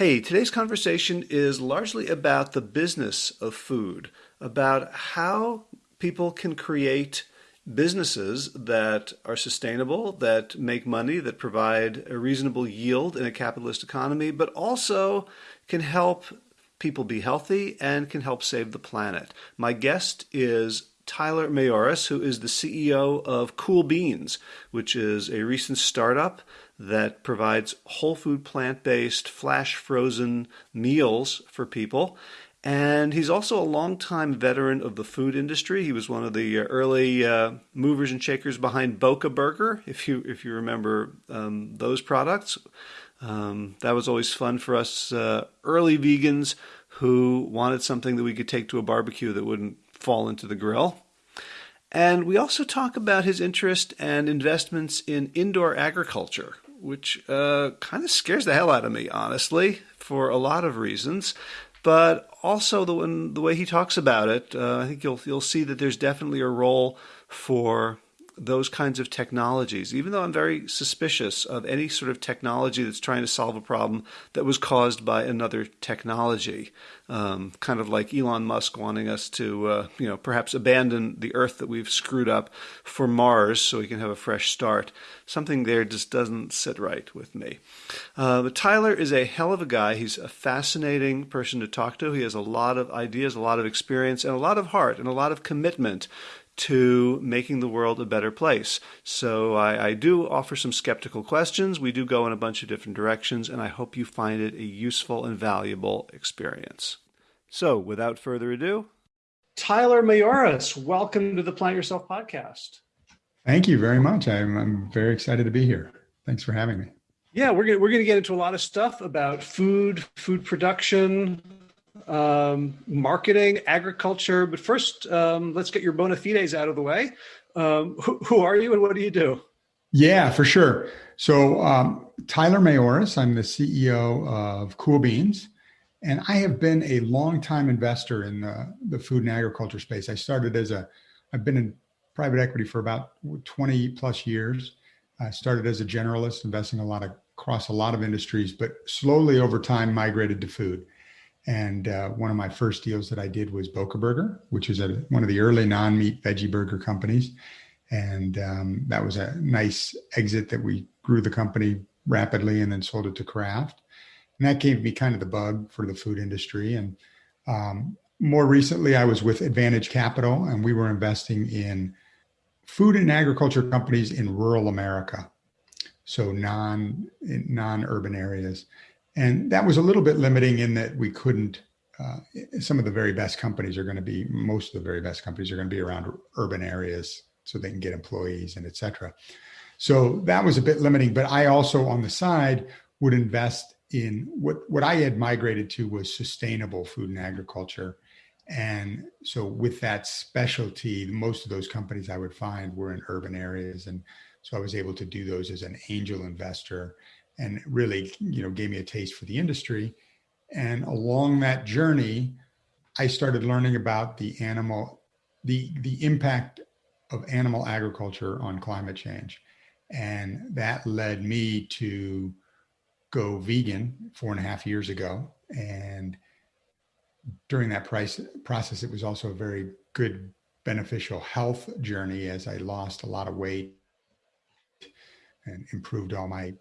Hey, today's conversation is largely about the business of food, about how people can create businesses that are sustainable, that make money, that provide a reasonable yield in a capitalist economy, but also can help people be healthy and can help save the planet. My guest is Tyler Mayoras, who is the CEO of Cool Beans, which is a recent startup that provides whole food, plant based, flash frozen meals for people. And he's also a longtime veteran of the food industry. He was one of the uh, early uh, movers and shakers behind Boca Burger, if you if you remember um, those products. Um, that was always fun for us uh, early vegans who wanted something that we could take to a barbecue that wouldn't fall into the grill. And we also talk about his interest and investments in indoor agriculture, which uh, kind of scares the hell out of me, honestly, for a lot of reasons. But also the the way he talks about it, uh, I think you'll you'll see that there's definitely a role for those kinds of technologies, even though I'm very suspicious of any sort of technology that's trying to solve a problem that was caused by another technology, um, kind of like Elon Musk wanting us to, uh, you know, perhaps abandon the Earth that we've screwed up for Mars so we can have a fresh start. Something there just doesn't sit right with me. Uh, but Tyler is a hell of a guy. He's a fascinating person to talk to. He has a lot of ideas, a lot of experience, and a lot of heart and a lot of commitment to making the world a better place. So I, I, do offer some skeptical questions. We do go in a bunch of different directions, and I hope you find it a useful and valuable experience. So without further ado, Tyler Mayoras, welcome to the Plant Yourself podcast. Thank you very much. I'm, I'm very excited to be here. Thanks for having me. Yeah, we're gonna we're gonna get into a lot of stuff about food, food production, um, marketing, agriculture. But first, um, let's get your bona fides out of the way. Um, who, who, are you and what do you do? Yeah, for sure. So, um, Tyler Mayoras, I'm the CEO of Cool Beans, and I have been a long-time investor in the, the food and agriculture space. I started as a, I've been in private equity for about 20 plus years. I started as a generalist, investing a lot of, across a lot of industries, but slowly over time migrated to food. And uh, one of my first deals that I did was Boca Burger, which is a, one of the early non-meat veggie burger companies. And um, that was a nice exit that we grew the company rapidly and then sold it to Kraft. And that gave me kind of the bug for the food industry. And um, more recently, I was with Advantage Capital, and we were investing in food and agriculture companies in rural America, so non non urban areas. And that was a little bit limiting in that we couldn't, uh, some of the very best companies are going to be, most of the very best companies are going to be around urban areas so they can get employees and et cetera. So that was a bit limiting, but I also on the side would invest in what, what I had migrated to was sustainable food and agriculture. And so with that specialty, most of those companies I would find were in urban areas. And so I was able to do those as an angel investor and really, you know, gave me a taste for the industry. And along that journey, I started learning about the animal, the, the impact of animal agriculture on climate change. And that led me to go vegan four and a half years ago. And during that price, process, it was also a very good beneficial health journey as I lost a lot of weight and improved all my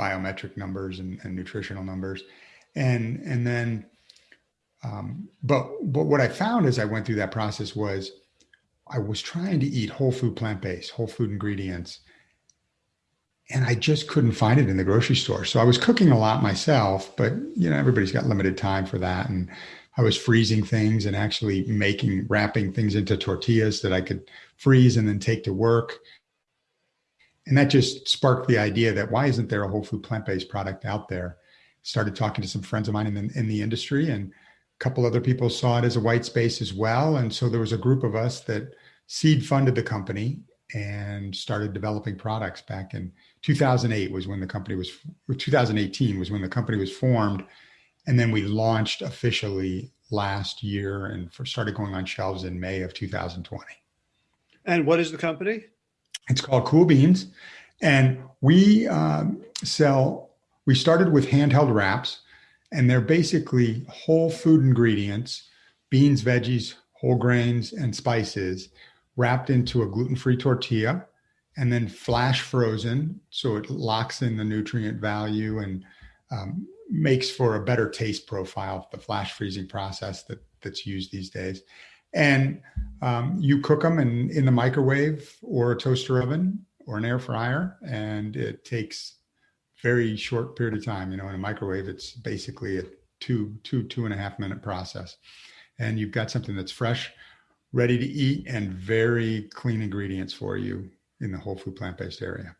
biometric numbers and, and nutritional numbers. And, and then, um, but, but what I found as I went through that process was I was trying to eat whole food, plant-based, whole food ingredients. And I just couldn't find it in the grocery store. So I was cooking a lot myself, but you know, everybody's got limited time for that. And I was freezing things and actually making, wrapping things into tortillas that I could freeze and then take to work and that just sparked the idea that why isn't there a whole food plant-based product out there? Started talking to some friends of mine in the, in the industry and a couple other people saw it as a white space as well. And so there was a group of us that seed funded the company and started developing products back in 2008 was when the company was 2018 was when the company was formed and then we launched officially last year and started going on shelves in May of 2020. And what is the company? It's called Cool Beans. And we um, sell, we started with handheld wraps. And they're basically whole food ingredients, beans, veggies, whole grains, and spices wrapped into a gluten free tortilla and then flash frozen. So it locks in the nutrient value and um, makes for a better taste profile, the flash freezing process that, that's used these days. And um, you cook them in, in the microwave or a toaster oven or an air fryer, and it takes very short period of time. You know, in a microwave, it's basically a two, two, two and a half minute process. And you've got something that's fresh, ready to eat, and very clean ingredients for you in the whole food plant-based area.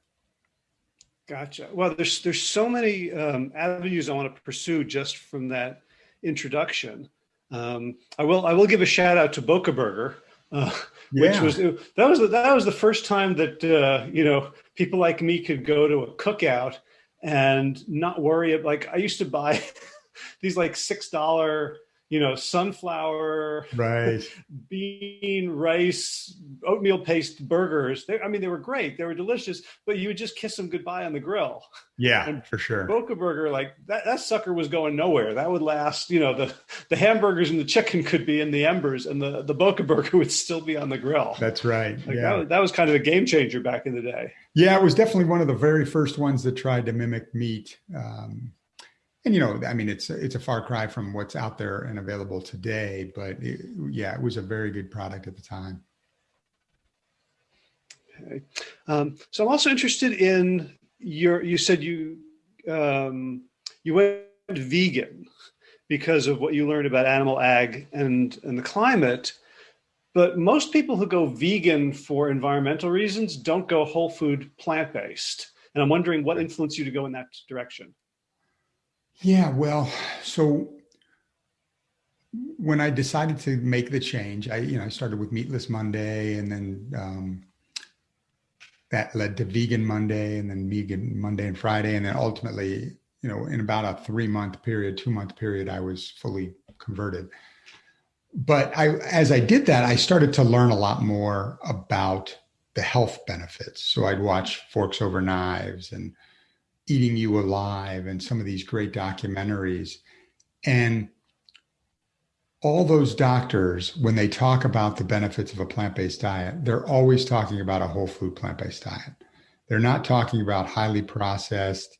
Gotcha. Well, there's there's so many um, avenues I want to pursue just from that introduction. Um, I will I will give a shout out to Boca Burger, uh, yeah. which was that was the, that was the first time that uh, you know people like me could go to a cookout and not worry. Like I used to buy these like six dollar you know, sunflower, right, bean, rice, oatmeal paste burgers. They, I mean, they were great. They were delicious, but you would just kiss them goodbye on the grill. Yeah, and for sure. Boca Burger, like that, that sucker was going nowhere. That would last, you know, the, the hamburgers and the chicken could be in the embers and the, the Boca Burger would still be on the grill. That's right. Like yeah. That was, that was kind of a game changer back in the day. Yeah, it was definitely one of the very first ones that tried to mimic meat. Um, and you know, I mean, it's it's a far cry from what's out there and available today, but it, yeah, it was a very good product at the time. Okay. Um, so I'm also interested in your. You said you um, you went vegan because of what you learned about animal ag and and the climate. But most people who go vegan for environmental reasons don't go whole food plant based. And I'm wondering what influenced you to go in that direction. Yeah, well, so when I decided to make the change, I you know I started with Meatless Monday, and then um, that led to Vegan Monday, and then Vegan Monday and Friday, and then ultimately, you know, in about a three month period, two month period, I was fully converted. But I, as I did that, I started to learn a lot more about the health benefits. So I'd watch Forks Over Knives and Eating You Alive and some of these great documentaries. And all those doctors, when they talk about the benefits of a plant based diet, they're always talking about a whole food plant based diet. They're not talking about highly processed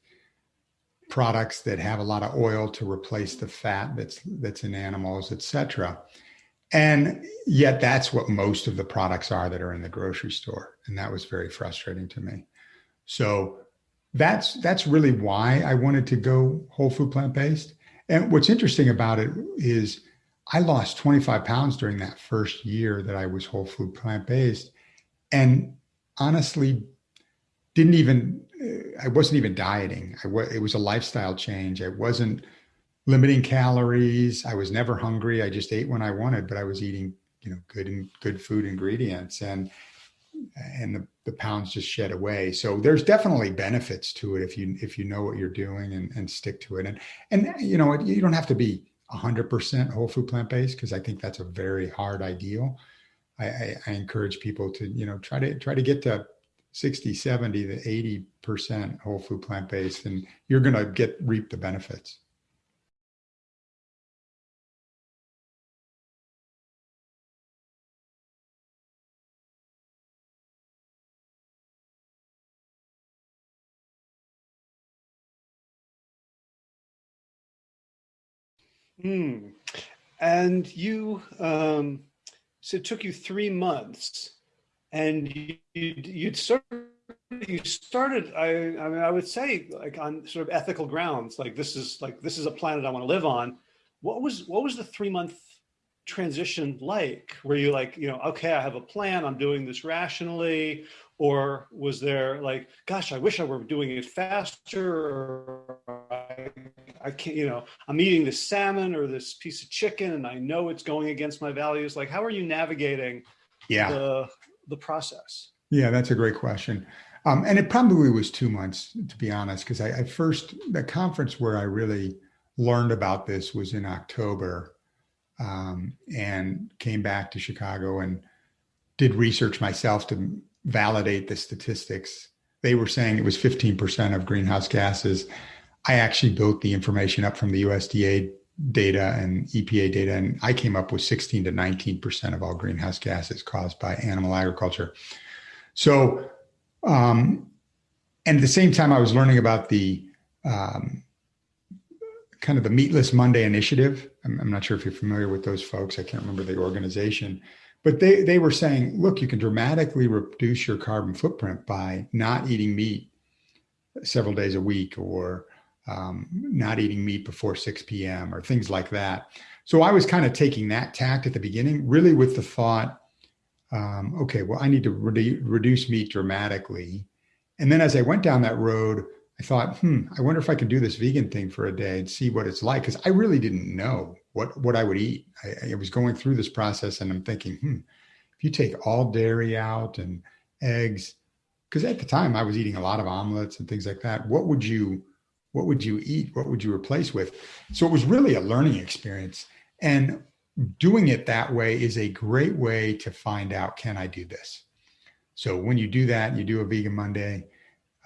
products that have a lot of oil to replace the fat that's that's in animals, et cetera. And yet that's what most of the products are that are in the grocery store. And that was very frustrating to me. So that's that's really why I wanted to go whole food plant based. And what's interesting about it is I lost 25 pounds during that first year that I was whole food plant based, and honestly, didn't even I wasn't even dieting. It was a lifestyle change. I wasn't limiting calories. I was never hungry. I just ate when I wanted, but I was eating you know good and good food ingredients and and the, the pounds just shed away. So there's definitely benefits to it if you if you know what you're doing and, and stick to it. And and you know you don't have to be 100% whole food plant based because I think that's a very hard ideal. I, I, I, encourage people to you know try to try to get to 60, 70 to 80 percent whole food plant based, and you're going to get reap the benefits. Hmm. And you, um, so it took you three months, and you you'd started you started. I I mean, I would say like on sort of ethical grounds, like this is like this is a planet I want to live on. What was what was the three month transition like? Were you like you know okay, I have a plan, I'm doing this rationally, or was there like, gosh, I wish I were doing it faster, or I can't, you know, I'm eating this salmon or this piece of chicken and I know it's going against my values. Like, how are you navigating yeah. the, the process? Yeah, that's a great question. Um, and it probably was two months, to be honest, because I, I, first, the conference where I really learned about this was in October um, and came back to Chicago and did research myself to validate the statistics. They were saying it was 15% of greenhouse gases I actually built the information up from the USDA data and EPA data, and I came up with 16 to 19 percent of all greenhouse gases caused by animal agriculture. So, um, and at the same time, I was learning about the um, kind of the Meatless Monday initiative. I'm, I'm, not sure if you're familiar with those folks. I can't remember the organization, but they they were saying, look, you can dramatically reduce your carbon footprint by not eating meat several days a week, or um, not eating meat before 6 p.m. or things like that. So I was kind of taking that tact at the beginning, really with the thought, um, okay, well, I need to re- reduce meat dramatically. And then as I went down that road, I thought, hmm, I wonder if I can do this vegan thing for a day and see what it's like. Because I really didn't know what, what I would eat. I, I, was going through this process and I'm thinking, hmm, if you take all dairy out and eggs, because at the time I was eating a lot of omelets and things like that, what would you what would you eat? What would you replace with? So it was really a learning experience. And doing it that way is a great way to find out can I do this? So when you do that, you do a vegan Monday,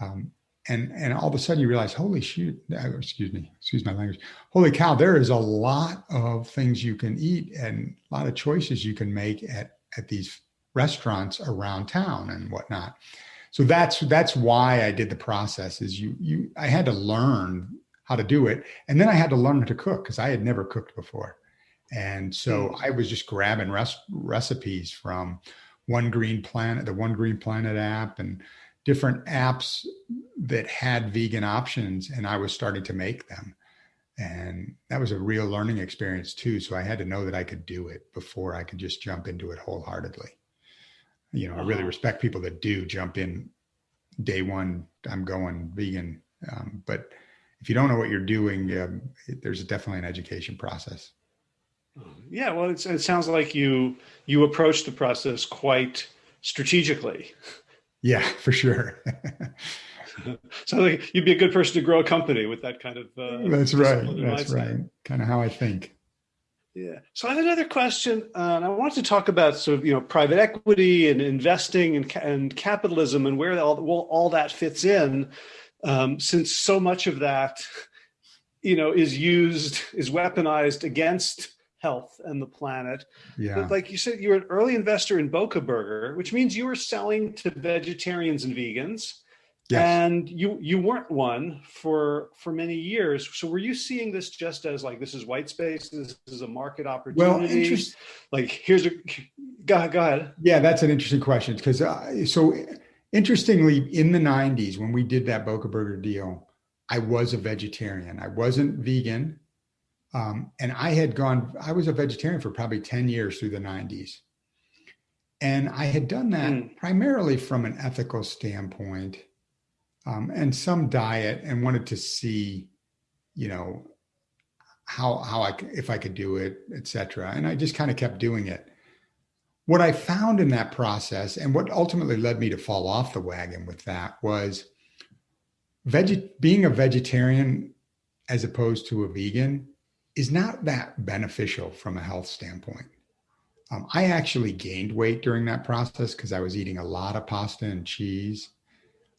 um, and and all of a sudden you realize, holy shoot, uh, excuse me, excuse my language, holy cow, there is a lot of things you can eat and a lot of choices you can make at at these restaurants around town and whatnot so that's that's why I did the process is you you I had to learn how to do it and then I had to learn to cook because I had never cooked before. And so mm. I was just grabbing res- recipes from One Green Planet, the One Green Planet app and different apps that had vegan options and I was starting to make them. And that was a real learning experience too. So I had to know that I could do it before I could just jump into it wholeheartedly you know, I really uh-huh. respect people that do jump in day one. I'm going vegan, um, but if you don't know what you're doing, um, it, there's definitely an education process. Yeah, well, it sounds like you you approach the process quite strategically. Yeah, for sure. so like you'd be a good person to grow a company with that kind of. Uh, That's right. That's mindset. right. Kind of how I think. Yeah. So I have another question, uh, and I want to talk about sort of you know private equity and investing and, and capitalism and where all well, all that fits in, um, since so much of that, you know, is used is weaponized against health and the planet. Yeah. But like you said, you're an early investor in Boca Burger, which means you were selling to vegetarians and vegans. Yes. And you you weren't one for for many years. So were you seeing this just as like this is white space, this is a market opportunity? Well, like here's a go, ahead, go ahead. Yeah, that's an interesting question because uh, so interestingly, in the '90s when we did that Boca Burger deal, I was a vegetarian. I wasn't vegan, um, and I had gone. I was a vegetarian for probably ten years through the '90s, and I had done that mm. primarily from an ethical standpoint um, and some diet and wanted to see, you know, how how I if I could do it, etc. And I just kind of kept doing it. What I found in that process, and what ultimately led me to fall off the wagon with that, was veg- being a vegetarian as opposed to a vegan is not that beneficial from a health standpoint. Um, I actually gained weight during that process because I was eating a lot of pasta and cheese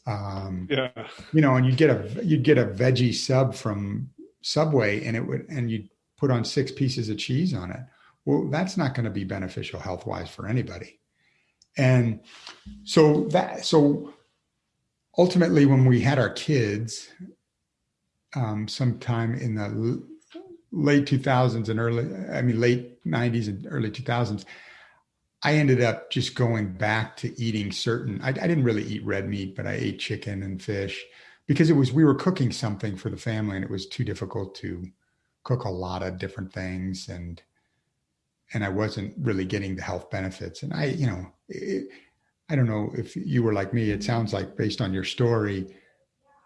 um, yeah. You know, and you'd get a you'd get a veggie sub from Subway, and it would and you'd put on six pieces of cheese on it. Well, that's not going to be beneficial health wise for anybody. And so that so ultimately, when we had our kids, um, sometime in the late 2000s and early, I mean, late 90s and early 2000s, I ended up just going back to eating certain. I, I, didn't really eat red meat, but I ate chicken and fish because it was we were cooking something for the family, and it was too difficult to cook a lot of different things, and and I wasn't really getting the health benefits. And I, you know, it, I don't know if you were like me. It sounds like based on your story,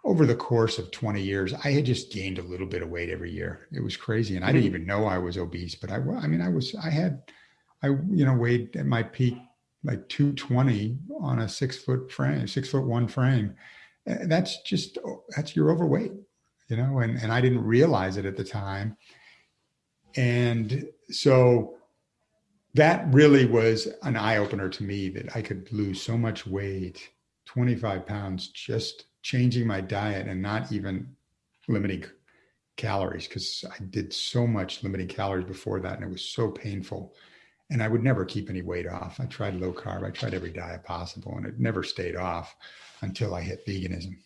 over the course of 20 years, I had just gained a little bit of weight every year. It was crazy, and I didn't mm-hmm. even know I was obese. But I, I mean, I was. I had I, you know, weighed at my peak like 220 on a six foot frame, six foot one frame. Eh, that's just, oh, that's your overweight, you know, and, and I didn't realize it at the time. And so that really was an eye opener to me that I could lose so much weight, 25 pounds, just changing my diet and not even limiting calories because I did so much limiting calories before that and it was so painful. And I would never keep any weight off. I tried low carb, I tried every diet possible, and it never stayed off until I hit veganism.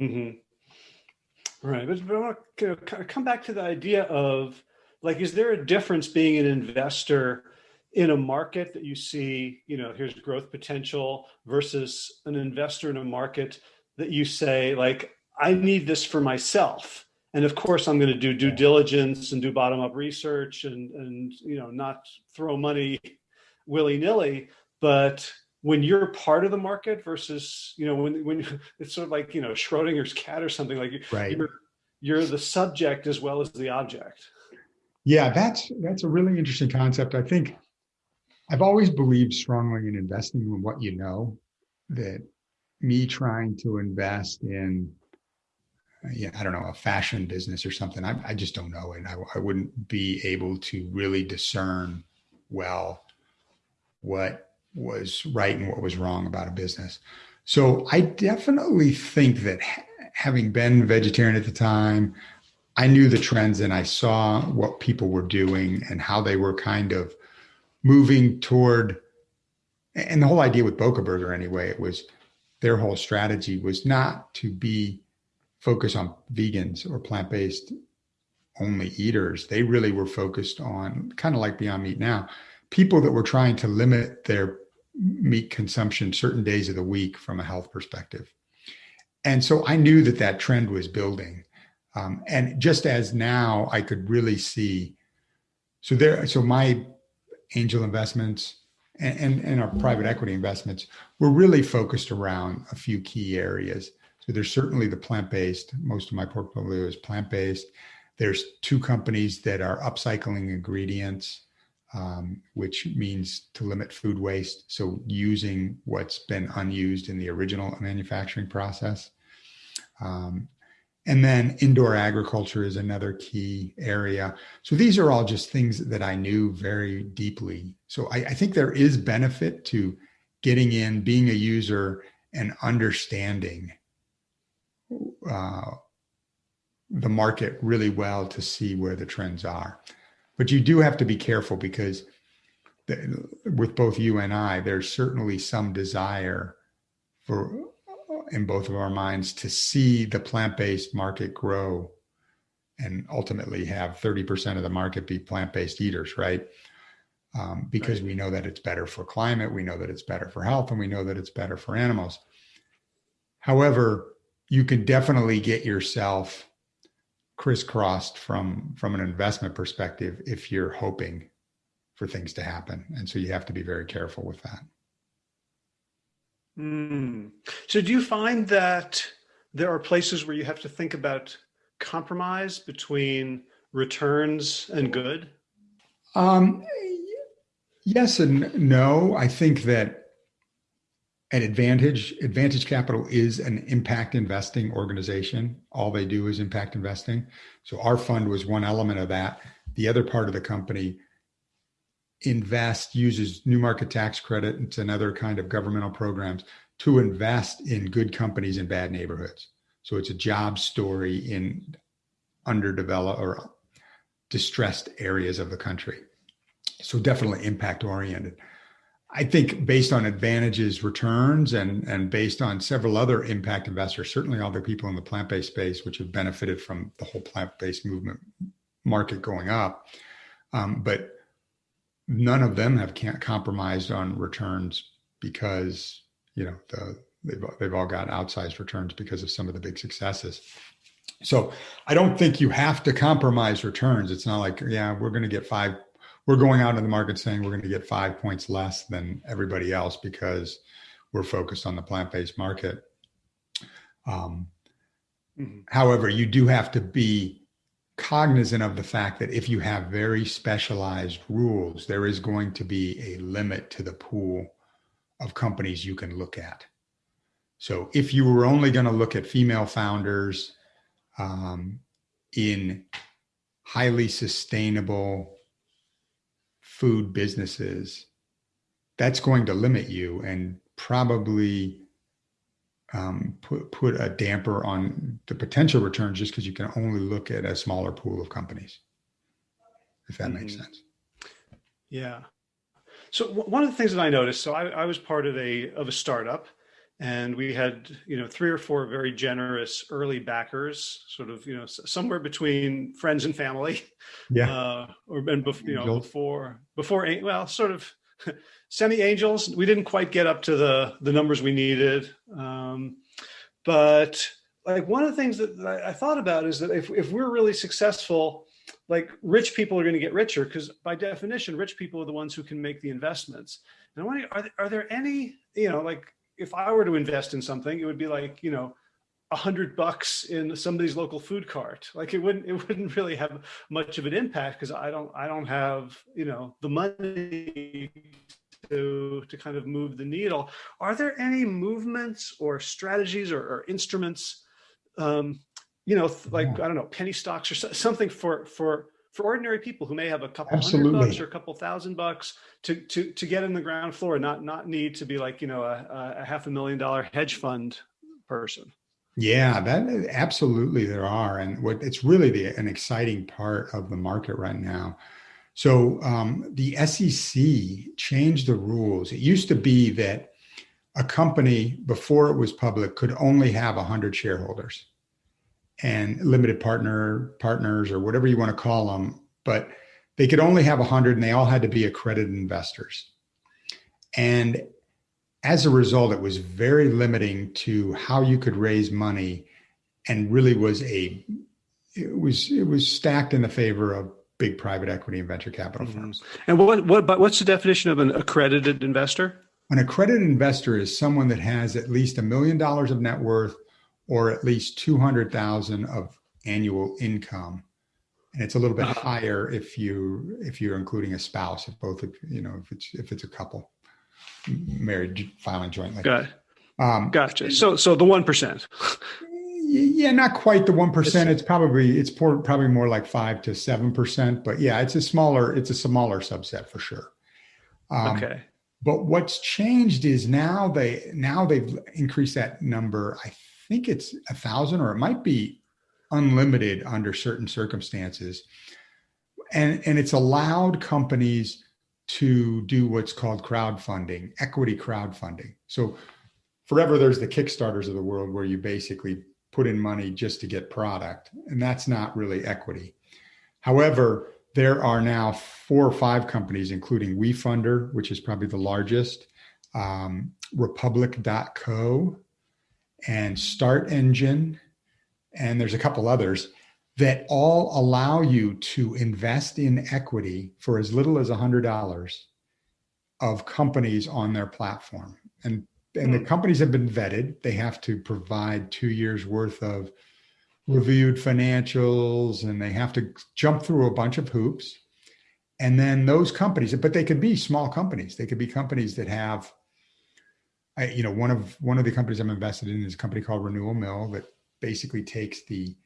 Mm-hmm. Right. But, but I want to come back to the idea of like, is there a difference being an investor in a market that you see, you know, here's growth potential versus an investor in a market that you say, like, I need this for myself. And of course, I'm going to do due diligence and do bottom up research and, and, you know, not throw money willy nilly. But when you're part of the market versus, you know, when, when it's sort of like, you know, Schrodinger's cat or something like right. you're, you're the subject as well as the object. Yeah, that's that's a really interesting concept. I think I've always believed strongly in investing in what you know. That me trying to invest in, yeah, I don't know, a fashion business or something. I, I just don't know, and I, I wouldn't be able to really discern well what was right and what was wrong about a business. So I definitely think that having been vegetarian at the time, I knew the trends and I saw what people were doing and how they were kind of moving toward. And the whole idea with Boca Burger, anyway, it was their whole strategy was not to be focused on vegans or plant based only eaters. They really were focused on kind of like Beyond Meat now, people that were trying to limit their meat consumption certain days of the week from a health perspective. And so I knew that that trend was building. Um, and just as now I could really see, so there, so my angel investments and, and, and our private equity investments were really focused around a few key areas. So there's certainly the plant-based, most of my portfolio is plant-based. There's two companies that are upcycling ingredients, um, which means to limit food waste. So using what's been unused in the original manufacturing process. Um, and then indoor agriculture is another key area. So these are all just things that I knew very deeply. So I, I think there is benefit to getting in, being a user, and understanding uh, the market really well to see where the trends are. But you do have to be careful because the, with both you and I, there's certainly some desire for in both of our minds to see the plant-based market grow and ultimately have 30% of the market be plant-based eaters, right? Um, because right. we know that it's better for climate, we know that it's better for health, and we know that it's better for animals. However, you can definitely get yourself crisscrossed from from an investment perspective if you're hoping for things to happen, and so you have to be very careful with that. Mm. So do you find that there are places where you have to think about compromise between returns and good? Um, yes and no. I think that at Advantage, Advantage Capital is an impact investing organization. All they do is impact investing. So our fund was one element of that. The other part of the company invest uses new market tax credit and another kind of governmental programs to invest in good companies in bad neighborhoods. So it's a job story in underdeveloped or distressed areas of the country. So definitely impact oriented. I think based on advantages, returns, and and based on several other impact investors, certainly all the people in the plant-based space, which have benefited from the whole plant-based movement market going up, um, but none of them have compromised on returns because you know the, they've they've all got outsized returns because of some of the big successes. So I don't think you have to compromise returns. It's not like yeah we're going to get five. We're going out in the market saying we're going to get five points less than everybody else because we're focused on the plant-based market. Um, mm-hmm. However, you do have to be cognizant of the fact that if you have very specialized rules, there is going to be a limit to the pool of companies you can look at. So if you were only going to look at female founders um, in highly sustainable food businesses, that's going to limit you and probably um, put put a damper on the potential returns just because you can only look at a smaller pool of companies. If that mm-hmm. makes sense. Yeah. So one of the things that I noticed, so I, I was part of a of a startup, and we had you know three or four very generous early backers, sort of you know somewhere between friends and family. Yeah. Uh, or and bef- you know before before well sort of semi angels. We didn't quite get up to the the numbers we needed, um, but like one of the things that I, I thought about is that if if we're really successful like rich people are going to get richer because by definition rich people are the ones who can make the investments and i wonder are there, are there any you know like if i were to invest in something it would be like you know a hundred bucks in somebody's local food cart like it wouldn't it wouldn't really have much of an impact because i don't i don't have you know the money to to kind of move the needle are there any movements or strategies or, or instruments um, you know, like. I don't know, penny stocks or something for for for ordinary people who may have a couple Absolutely. hundred bucks or a couple thousand bucks to to to get in the ground floor and not not need to be like you know a, a half a million dollar hedge fund person. Yeah, that absolutely there are, and what it's really the an exciting part of the market right now. So um, the SEC changed the rules. It used to be that a company before it was public could only have 100 shareholders and limited partner partners or whatever you want to call them, but they could only have 100 and they all had to be accredited investors. And as a result, it was very limiting to how you could raise money and really was a it was it was stacked in the favor of big private equity and venture capital mm-hmm. firms. And what what but what's the definition of an accredited investor? An accredited investor is someone that has at least a million dollars of net worth or at least 200,000 of annual income. And it's a little bit uh-huh. higher if you if you're including a spouse, if both of you know if it's if it's a couple married filing jointly. Got. Um, gotcha. So so the one percent. yeah, not quite the one percent. It's probably it's probably more like five to seven percent. But yeah, it's a smaller it's a smaller subset for sure. Um, okay. But what's changed is now they now they've increased that number. I think it's a thousand or it might be unlimited under certain circumstances. And, and it's allowed companies to do what's called crowdfunding, equity crowdfunding. So forever there's the Kickstarters of the world where you basically put in money just to get product, and that's not really equity. However, there are now four or five companies, including WeFunder, which is probably the largest, um, Republic.co, and Start Engine, and there's a couple others that all allow you to invest in equity for as little as $100 of companies on their platform. And, and the hmm. companies have been vetted. They have to provide two years worth of reviewed financials and they have to jump through a bunch of hoops. And then those companies, but they could be small companies. They could be companies that have I, you know, one of one of the companies I'm invested in is a company called Renewal Mill that basically takes the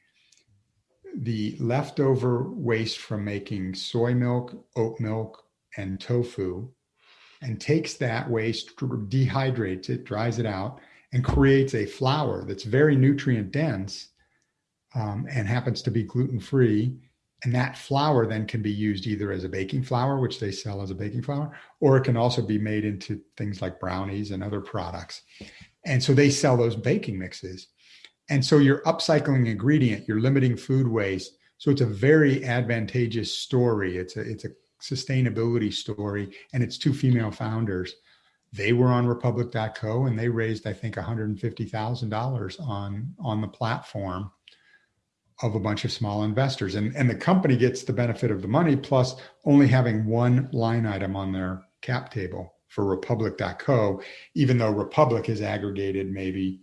the leftover waste from making soy milk, oat milk, and tofu, and takes that waste, dehydrates it, dries it out, and creates a flour that's very nutrient dense um, and happens to be gluten free and that flour then can be used either as a baking flour, which they sell as a baking flour, or it can also be made into things like brownies and other products. And so they sell those baking mixes. And so you're upcycling ingredient, you're limiting food waste. So it's a very advantageous story. It's a it's a sustainability story, and it's two female founders. They were on Republic.co and they raised, I think, $150,000 on on the platform of a bunch of small investors. And, and the company gets the benefit of the money plus only having one line item on their cap table for Republic.co, even though Republic has aggregated maybe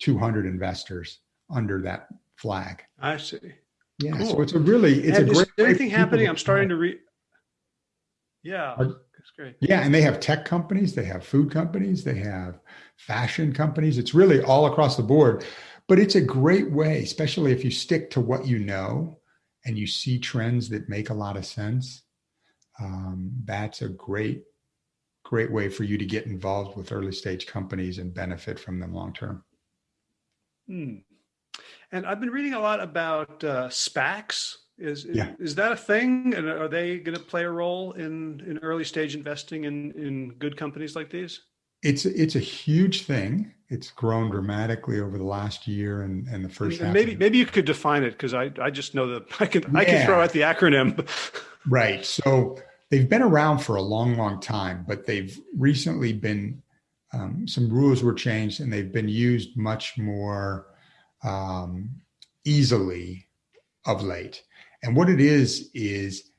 200 investors under that flag. I see. Yeah. Cool. So it's a really, it's and a great. anything happening? I'm starting to read. Yeah. That's great. Yeah. And they have tech companies, they have food companies, they have fashion companies. It's really all across the board. But it's a great way, especially if you stick to what you know and you see trends that make a lot of sense. Um, that's a great, great way for you to get involved with early stage companies and benefit from them long term. Hmm. And I've been reading a lot about uh, SPACs. Is, yeah. is that a thing? And are they going to play a role in, in early stage investing in, in good companies like these? It's it's a huge thing. It's grown dramatically over the last year and, and the first and maybe maybe you could define it because I, I just know that I can yeah. I can throw out the acronym. right. So they've been around for a long, long time, but they've recently been um, some rules were changed and they've been used much more um, easily of late. And what it is is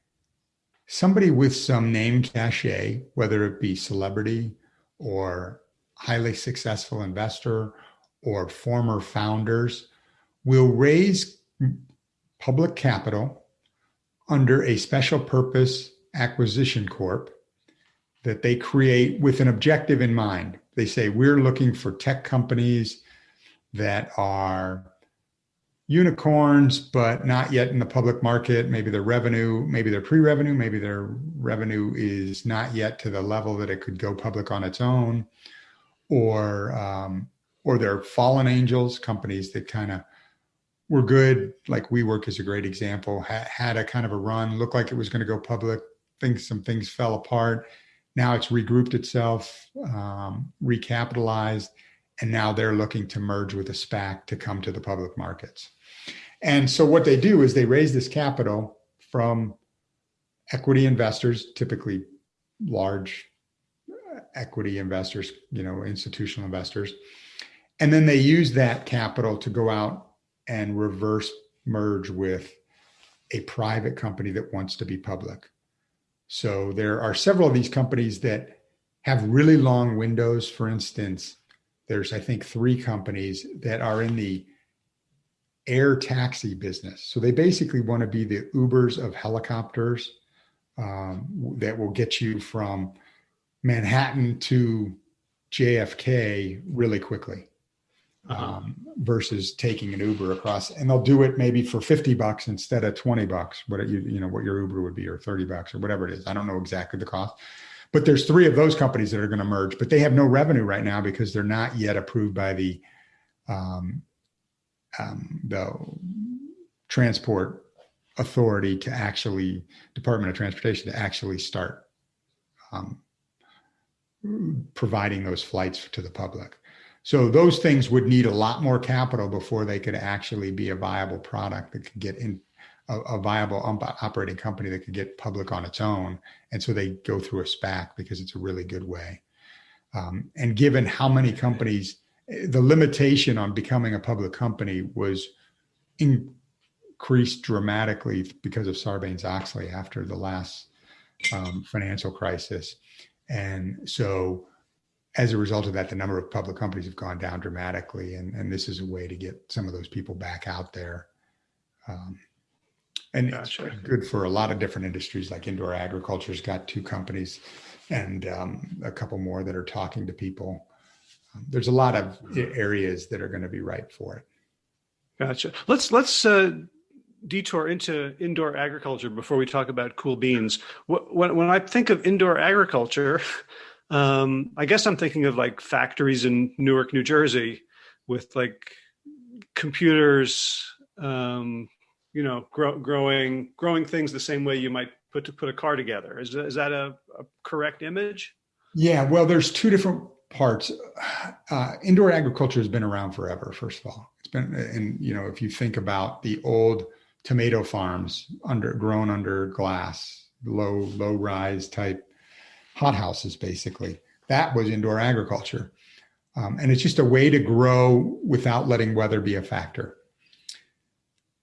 somebody with some name cachet, whether it be celebrity or highly successful investor or former founders, will raise public capital under a special purpose acquisition corp that they create with an objective in mind. They say, we're looking for tech companies that are unicorns, but not yet in the public market. Maybe their revenue, maybe their pre revenue, maybe their revenue is not yet to the level that it could go public on its own. Or, um, or they're fallen angels, companies that kind of were good, like WeWork is a great example, ha- had a kind of a run, looked like it was going to go public, things, some things fell apart. Now it's regrouped itself, um, recapitalized, and now they're looking to merge with a SPAC to come to the public markets. And so what they do is they raise this capital from equity investors, typically large equity investors, you know, institutional investors. And then they use that capital to go out and reverse merge with a private company that wants to be public. So there are several of these companies that have really long windows. For instance, there's, I think, three companies that are in the air taxi business. So they basically want to be the Ubers of helicopters um, that will get you from Manhattan to JFK really quickly. Uh-huh. Um, versus taking an Uber across, and they'll do it maybe for fifty bucks instead of twenty bucks. What you you know what your Uber would be, or thirty bucks, or whatever it is. I don't know exactly the cost, but there's three of those companies that are going to merge, but they have no revenue right now because they're not yet approved by the um, um, the transport authority to actually Department of Transportation to actually start um, providing those flights to the public. So those things would need a lot more capital before they could actually be a viable product that could get in a, a viable operating company that could get public on its own. And so they go through a SPAC because it's a really good way. Um, and given how many companies the limitation on becoming a public company was increased dramatically because of Sarbanes-Oxley after the last um, financial crisis. And so as a result of that, the number of public companies have gone down dramatically. And, and this is a way to get some of those people back out there. Um, and gotcha. it's good for a lot of different industries like indoor agriculture's got two companies and um, a couple more that are talking to people there's a lot of areas that are going to be ripe for it. Gotcha. Let's let's uh, detour into indoor agriculture before we talk about cool beans. When when I think of indoor agriculture, um, I guess I'm thinking of like factories in Newark, New Jersey, with like computers, um, you know, grow, growing growing things the same way you might put to put a car together. Is is that a, a correct image? Yeah. Well, there's two different parts. Uh, indoor agriculture has been around forever. First of all, it's been, and you know, if you think about the old tomato farms under grown under glass, low low rise type hothouses, basically, that was indoor agriculture, um, and it's just a way to grow without letting weather be a factor.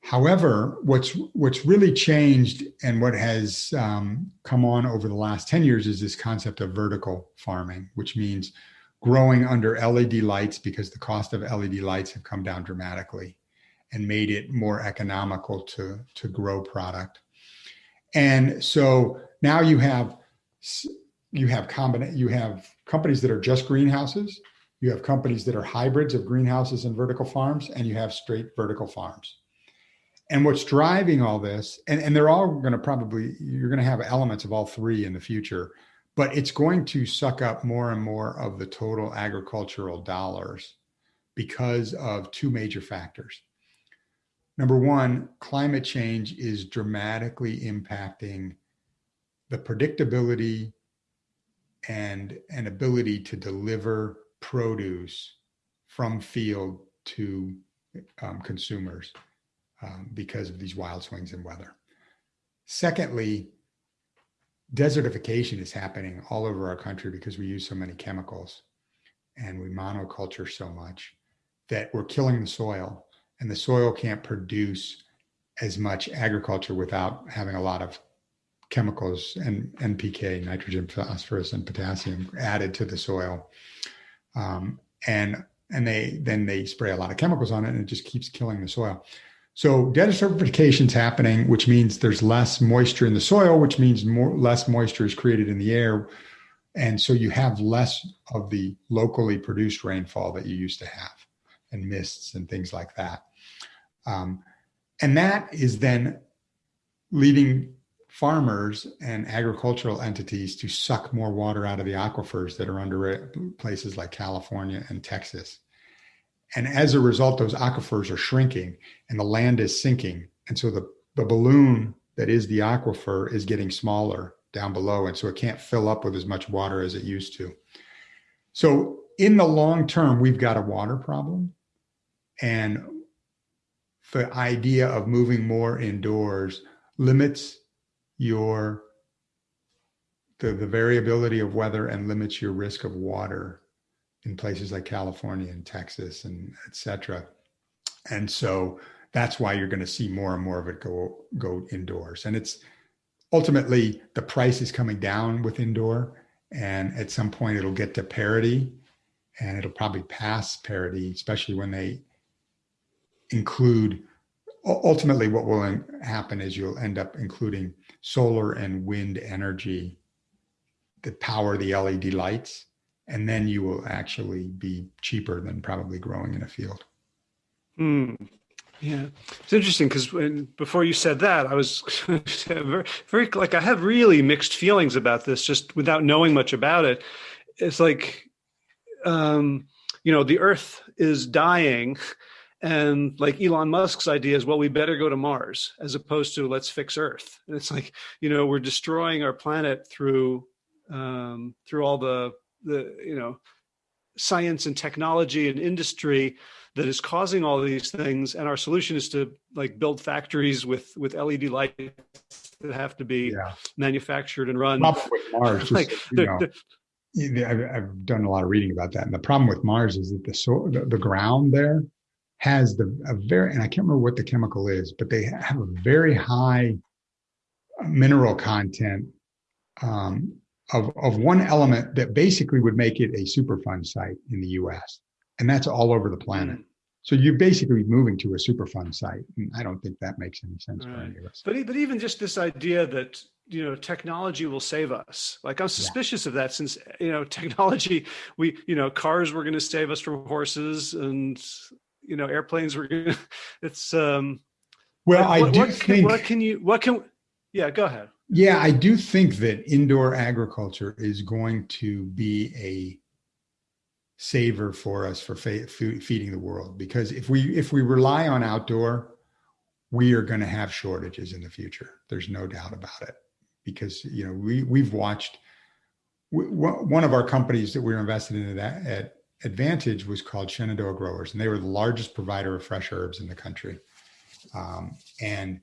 However, what's what's really changed and what has um, come on over the last 10 years is this concept of vertical farming, which means growing under LED lights because the cost of LED lights have come down dramatically and made it more economical to, to grow product. And so now you have you have combina- you have companies that are just greenhouses, you have companies that are hybrids of greenhouses and vertical farms, and you have straight vertical farms. And what's driving all this, and, and they're all going to probably, you're going to have elements of all three in the future but it's going to suck up more and more of the total agricultural dollars because of two major factors. Number one, climate change is dramatically impacting the predictability and an ability to deliver produce from field to um, consumers um, because of these wild swings in weather. Secondly, desertification is happening all over our country because we use so many chemicals and we monoculture so much that we're killing the soil and the soil can't produce as much agriculture without having a lot of chemicals and NPK, nitrogen, phosphorus, and potassium added to the soil. Um, and and they then they spray a lot of chemicals on it and it just keeps killing the soil. So desertification is happening, which means there's less moisture in the soil, which means more less moisture is created in the air. And so you have less of the locally produced rainfall that you used to have and mists and things like that. Um, and that is then leading farmers and agricultural entities to suck more water out of the aquifers that are under places like California and Texas. And as a result, those aquifers are shrinking and the land is sinking. And so the, the balloon that is the aquifer is getting smaller down below. And so it can't fill up with as much water as it used to. So in the long term, we've got a water problem. And the idea of moving more indoors limits your the, the variability of weather and limits your risk of water in places like California and Texas and et cetera. And so that's why you're going to see more and more of it go go indoors. And it's ultimately the price is coming down with indoor, and at some point it'll get to parity, and it'll probably pass parity, especially when they include. Ultimately, what will happen is you'll end up including solar and wind energy that power the LED lights and then you will actually be cheaper than probably growing in a field. Hmm. Yeah, it's interesting because before you said that, I was very, very like I have really mixed feelings about this, just without knowing much about it. It's like, um, you know, the Earth is dying, and like Elon Musk's idea is, well, we better go to Mars as opposed to let's fix Earth. And it's like, you know, we're destroying our planet through um, through all the the you know science and technology and industry that is causing all these things and our solution is to like build factories with with led lights that have to be yeah. manufactured and run with mars like, I've, I've, done a lot of reading about that and the problem with mars is that the so the, the ground there has the a very and i can't remember what the chemical is but they have a very high mineral content um, of, of one element that basically would make it a Superfund site in the US. And that's all over the planet. Mm. So you're basically moving to a Superfund site. And I don't think that makes any sense right. for any of us. But, but even just this idea that you know technology will save us like i'm suspicious yeah. of that since you know technology we you know cars were going to save us from horses and you know airplanes were it's um well what, i do what think can, what can you what can yeah go ahead. Yeah, I do think that indoor agriculture is going to be a saver for us for feeding the world because if we if we rely on outdoor we are going to have shortages in the future. There's no doubt about it because you know we we've watched one of our companies that we were invested in at, at advantage was called shenandoah growers and they were the largest provider of fresh herbs in the country um, and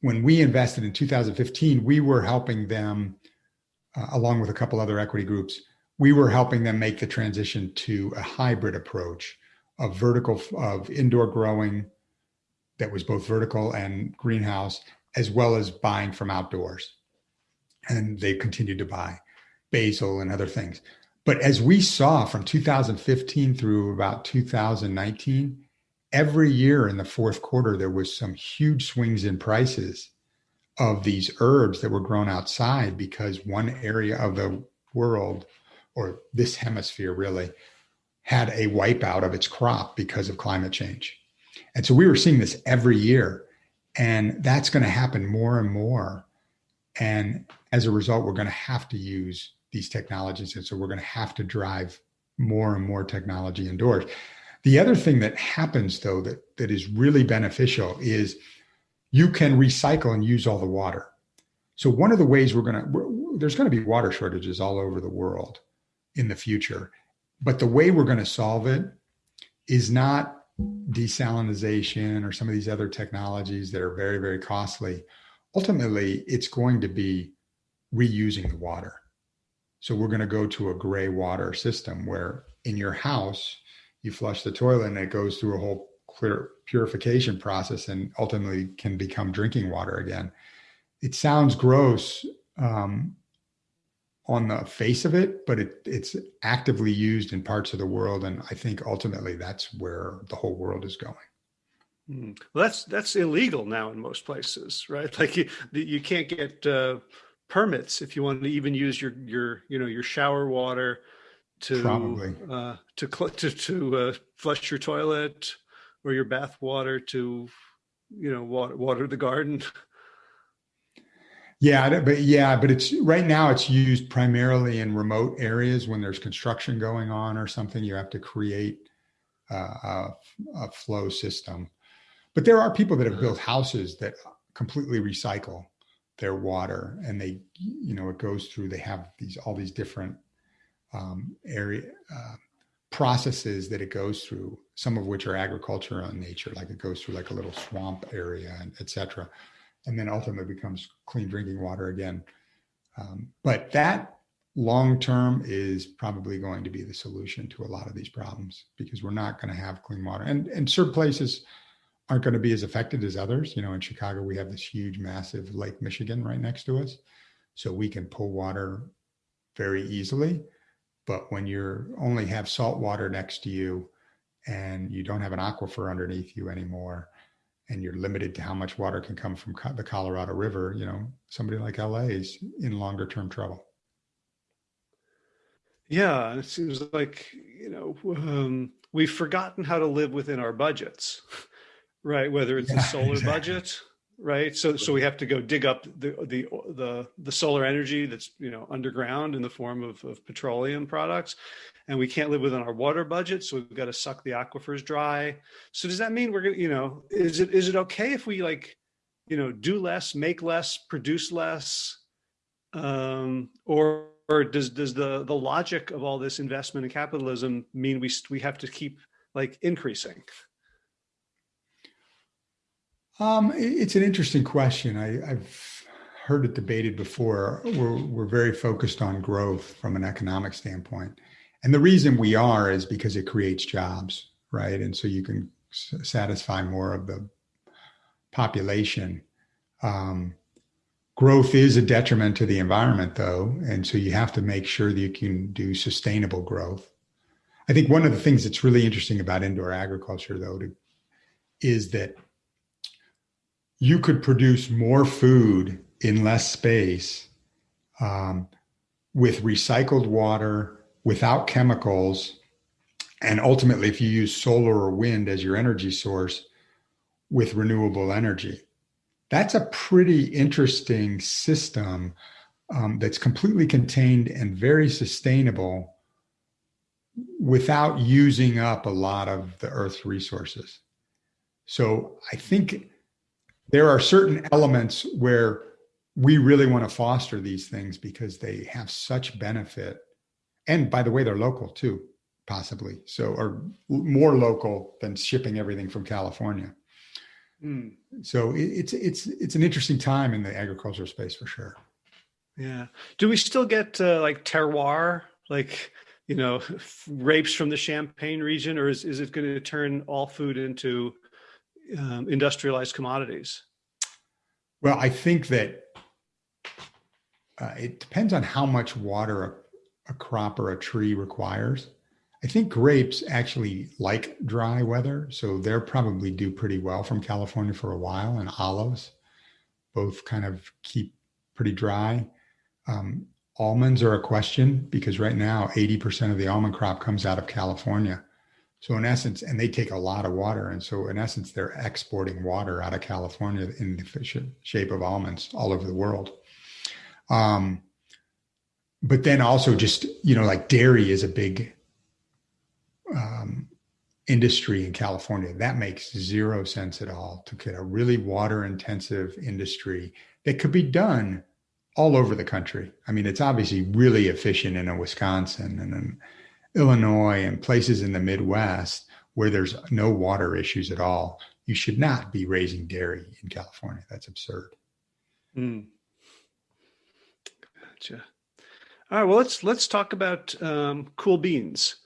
when we invested in 2015, we were helping them, uh, along with a couple other equity groups, we were helping them make the transition to a hybrid approach of vertical, of indoor growing that was both vertical and greenhouse, as well as buying from outdoors. And they continued to buy basil and other things. But as we saw from 2015 through about 2019, every year in the fourth quarter, there was some huge swings in prices of these herbs that were grown outside because one area of the world or this hemisphere really had a wipeout of its crop because of climate change. And so we were seeing this every year. And that's going to happen more and more. And as a result, we're going to have to use these technologies. And so we're going to have to drive more and more technology indoors. The other thing that happens though that that is really beneficial is you can recycle and use all the water. So one of the ways we're going to there's going to be water shortages all over the world in the future. But the way we're going to solve it is not desalination or some of these other technologies that are very very costly. Ultimately, it's going to be reusing the water. So we're going to go to a gray water system where in your house you flush the toilet and it goes through a whole clear purification process and ultimately can become drinking water again. It sounds gross um, on the face of it, but it, it's actively used in parts of the world, and I think ultimately that's where the whole world is going. Hmm. Well, that's that's illegal now in most places, right? Like you you can't get uh, permits if you want to even use your your you know your shower water to Probably. Uh, to to to uh, flush your toilet or your bath water to you know water, water the garden. Yeah, but yeah, but it's right now it's used primarily in remote areas when there's construction going on or something. You have to create uh, a, a flow system. But there are people that have built houses that completely recycle their water and they you know it goes through they have these all these different um, area uh, processes that it goes through some of which are agricultural in nature like it goes through like a little swamp area and etc and then ultimately becomes clean drinking water again. Um, but that long term is probably going to be the solution to a lot of these problems because we're not going to have clean water. And and certain places aren't going to be as affected as others. You know, in Chicago, we have this huge, massive Lake Michigan right next to us. So we can pull water very easily. But when you only have salt water next to you and you don't have an aquifer underneath you anymore, and you're limited to how much water can come from the Colorado River, you know, somebody like LA is in longer term trouble. Yeah, it seems like, you know, um, we've forgotten how to live within our budgets. right? Whether it's yeah, a solar exactly. budget, right? So so we have to go dig up the the the the solar energy that's you know underground in the form of, of petroleum products, and we can't live within our water budget, so we've got to suck the aquifers dry. So does that mean we're gonna you know is it is it okay if we like you know do less, make less, produce less, um, or or does does the the logic of all this investment in capitalism mean we we have to keep like increasing? Um, it's an interesting question. I, have heard it debated before. We're, we're very focused on growth from an economic standpoint. And the reason we are is because it creates jobs, right? And so you can satisfy more of the population. Um, growth is a detriment to the environment, though. And so you have to make sure that you can do sustainable growth. I think one of the things that's really interesting about indoor agriculture, though, to, is that you could produce more food in less space um, with recycled water, without chemicals, and ultimately, if you use solar or wind as your energy source with renewable energy. That's a pretty interesting system um, that's completely contained and very sustainable without using up a lot of the Earth's resources. So I think there are certain elements where we really want to foster these things because they have such benefit. And by the way, they're local too, possibly. So, or more local than shipping everything from California. Mm. So it's it's it's an interesting time in the agricultural space for sure. Yeah. Do we still get uh, like terroir, like you know, grapes from the Champagne region, or is is it going to turn all food into um, industrialized commodities? Well, I think that uh, it depends on how much water a, a, crop or a tree requires. I think grapes actually like dry weather, so they'll probably do pretty well from California for a while, and olives both kind of keep pretty dry. Um, almonds are a question because right now 80% of the almond crop comes out of California. So in essence, and they take a lot of water, and so in essence, they're exporting water out of California in the shape of almonds all over the world. Um, but then also just you know like dairy is a big um, industry in California. That makes zero sense at all to get a really water intensive industry that could be done all over the country. I mean, it's obviously really efficient in a Wisconsin and in Illinois and places in the Midwest where there's no water issues at all. You should not be raising dairy in California. That's absurd. Mm. Gotcha. All right. Well, let's let's talk about um, cool beans.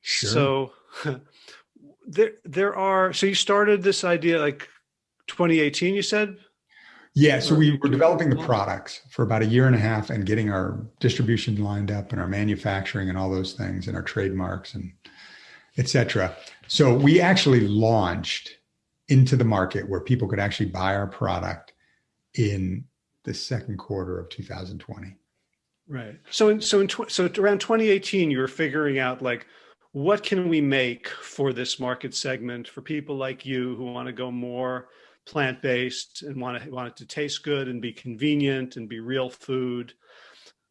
Sure. So there there are. So you started this idea like 2018. You said. Yeah, so we were developing the products for about a year and a half and getting our distribution lined up and our manufacturing and all those things and our trademarks and etc. So we actually launched into the market where people could actually buy our product in the second quarter of 2020. Right. So in, so in so around 2018 you were figuring out like what can we make for this market segment for people like you who want to go more plant-based and want to want it to taste good and be convenient and be real food.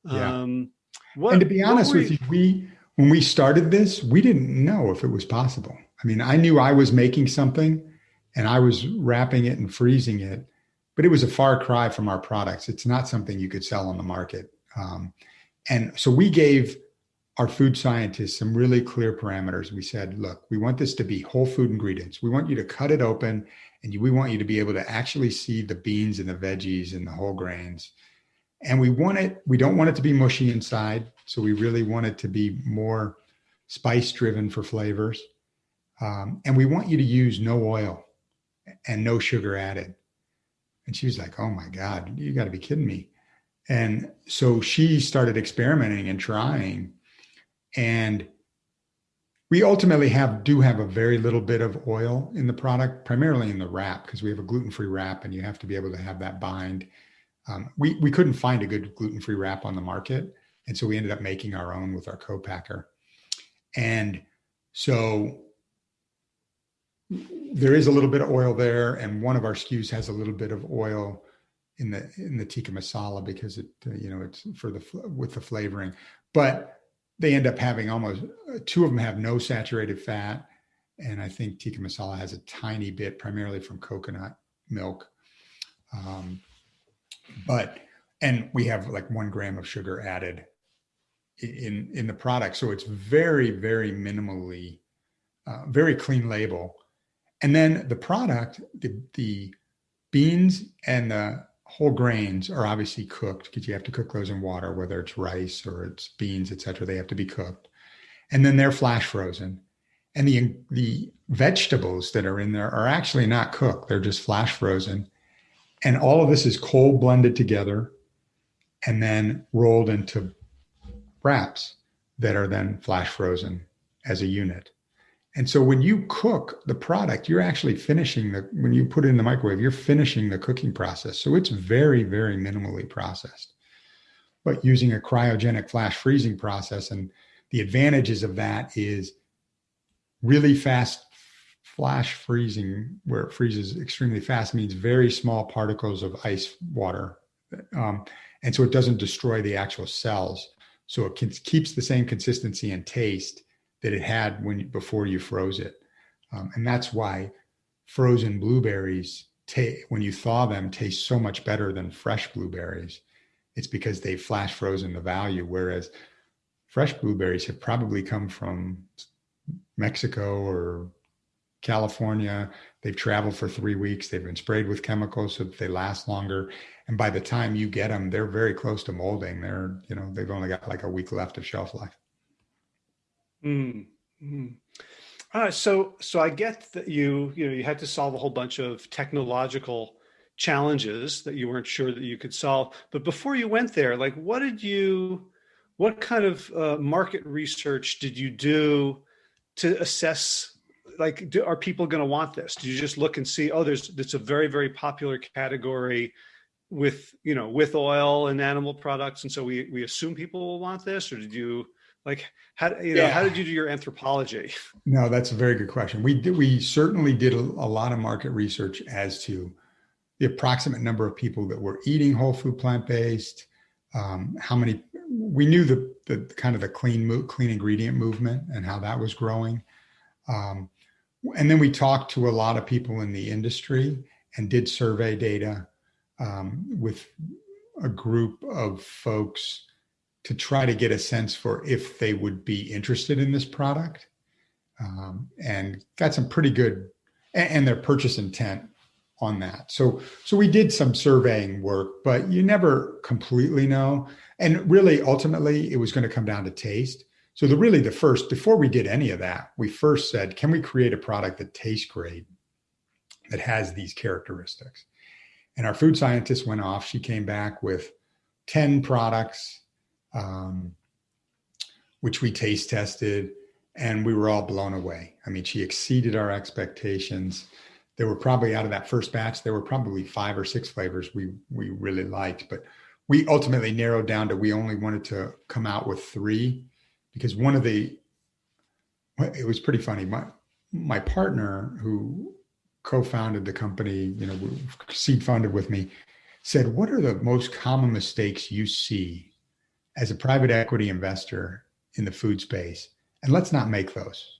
Yeah. Um, what, and to be honest with you, we when we started this, we didn't know if it was possible. I mean, I knew I was making something and I was wrapping it and freezing it, but it was a far cry from our products. It's not something you could sell on the market. Um, and so we gave our food scientists some really clear parameters. We said, look, we want this to be whole food ingredients. We want you to cut it open and we want you to be able to actually see the beans and the veggies and the whole grains. And we want it, we don't want it to be mushy inside. So we really want it to be more spice driven for flavors. Um, and we want you to use no oil and no sugar added. And she was like, oh my God, you got to be kidding me. And so she started experimenting and trying. And we ultimately have do have a very little bit of oil in the product, primarily in the wrap, because we have a gluten-free wrap, and you have to be able to have that bind. Um, we we couldn't find a good gluten-free wrap on the market, and so we ended up making our own with our co-packer. And so there is a little bit of oil there, and one of our SKUs has a little bit of oil in the in the tikka masala because it uh, you know it's for the with the flavoring, but they end up having almost two of them have no saturated fat. And I think tikka masala has a tiny bit, primarily from coconut milk. Um, but, and we have like one gram of sugar added in, in the product. So it's very, very minimally, uh, very clean label. And then the product, the, the beans and the whole grains are obviously cooked because you have to cook those in water, whether it's rice or it's beans, etc. They have to be cooked, and then they're flash frozen. And the the vegetables that are in there are actually not cooked; they're just flash frozen. And all of this is cold blended together, and then rolled into wraps that are then flash frozen as a unit. And so when you cook the product, you're actually finishing the, when you put it in the microwave, you're finishing the cooking process. So it's very, very minimally processed. But using a cryogenic flash freezing process, and the advantages of that is really fast flash freezing, where it freezes extremely fast, means very small particles of ice water. Um, and so it doesn't destroy the actual cells. So it can, keeps the same consistency and taste that it had when before you froze it. Um, and that's why frozen blueberries, when you thaw them, taste so much better than fresh blueberries. It's because they flash frozen the value, whereas fresh blueberries have probably come from Mexico or California. They've traveled for three weeks. They've been sprayed with chemicals so that they last longer. And by the time you get them, they're very close to molding. They're, you know, they've only got like a week left of shelf life. Mm -hmm. uh, so, so I get that you, you know, you had to solve a whole bunch of technological challenges that you weren't sure that you could solve. But before you went there, like, what did you, what kind of uh, market research did you do to assess? Like, do, are people going to want this? Do you just look and see, oh, there's it's a very, very popular category with you know with oil and animal products, and so we we assume people will want this, or did you? Like, how you know, yeah. how did you do your anthropology? No, that's a very good question. We did, we certainly did a, a lot of market research as to the approximate number of people that were eating whole food plant based, um, how many we knew the the kind of the clean clean ingredient movement and how that was growing. Um, and then we talked to a lot of people in the industry and did survey data um, with a group of folks to try to get a sense for if they would be interested in this product um, and got some pretty good and, and their purchase intent on that. So so we did some surveying work, but you never completely know. And really ultimately it was going to come down to taste. So the really the first before we did any of that, we first said, can we create a product that tastes great that has these characteristics? And our food scientist went off. She came back with 10 products um, which we taste tested and we were all blown away. I mean, she exceeded our expectations there were probably out of that first batch, there were probably five or six flavors we we really liked, but we ultimately narrowed down to we only wanted to come out with three because one of the it was pretty funny. My my partner who co-founded the company, you know, seed funded with me, said, "What are the most common mistakes you see as a private equity investor in the food space? And let's not make those."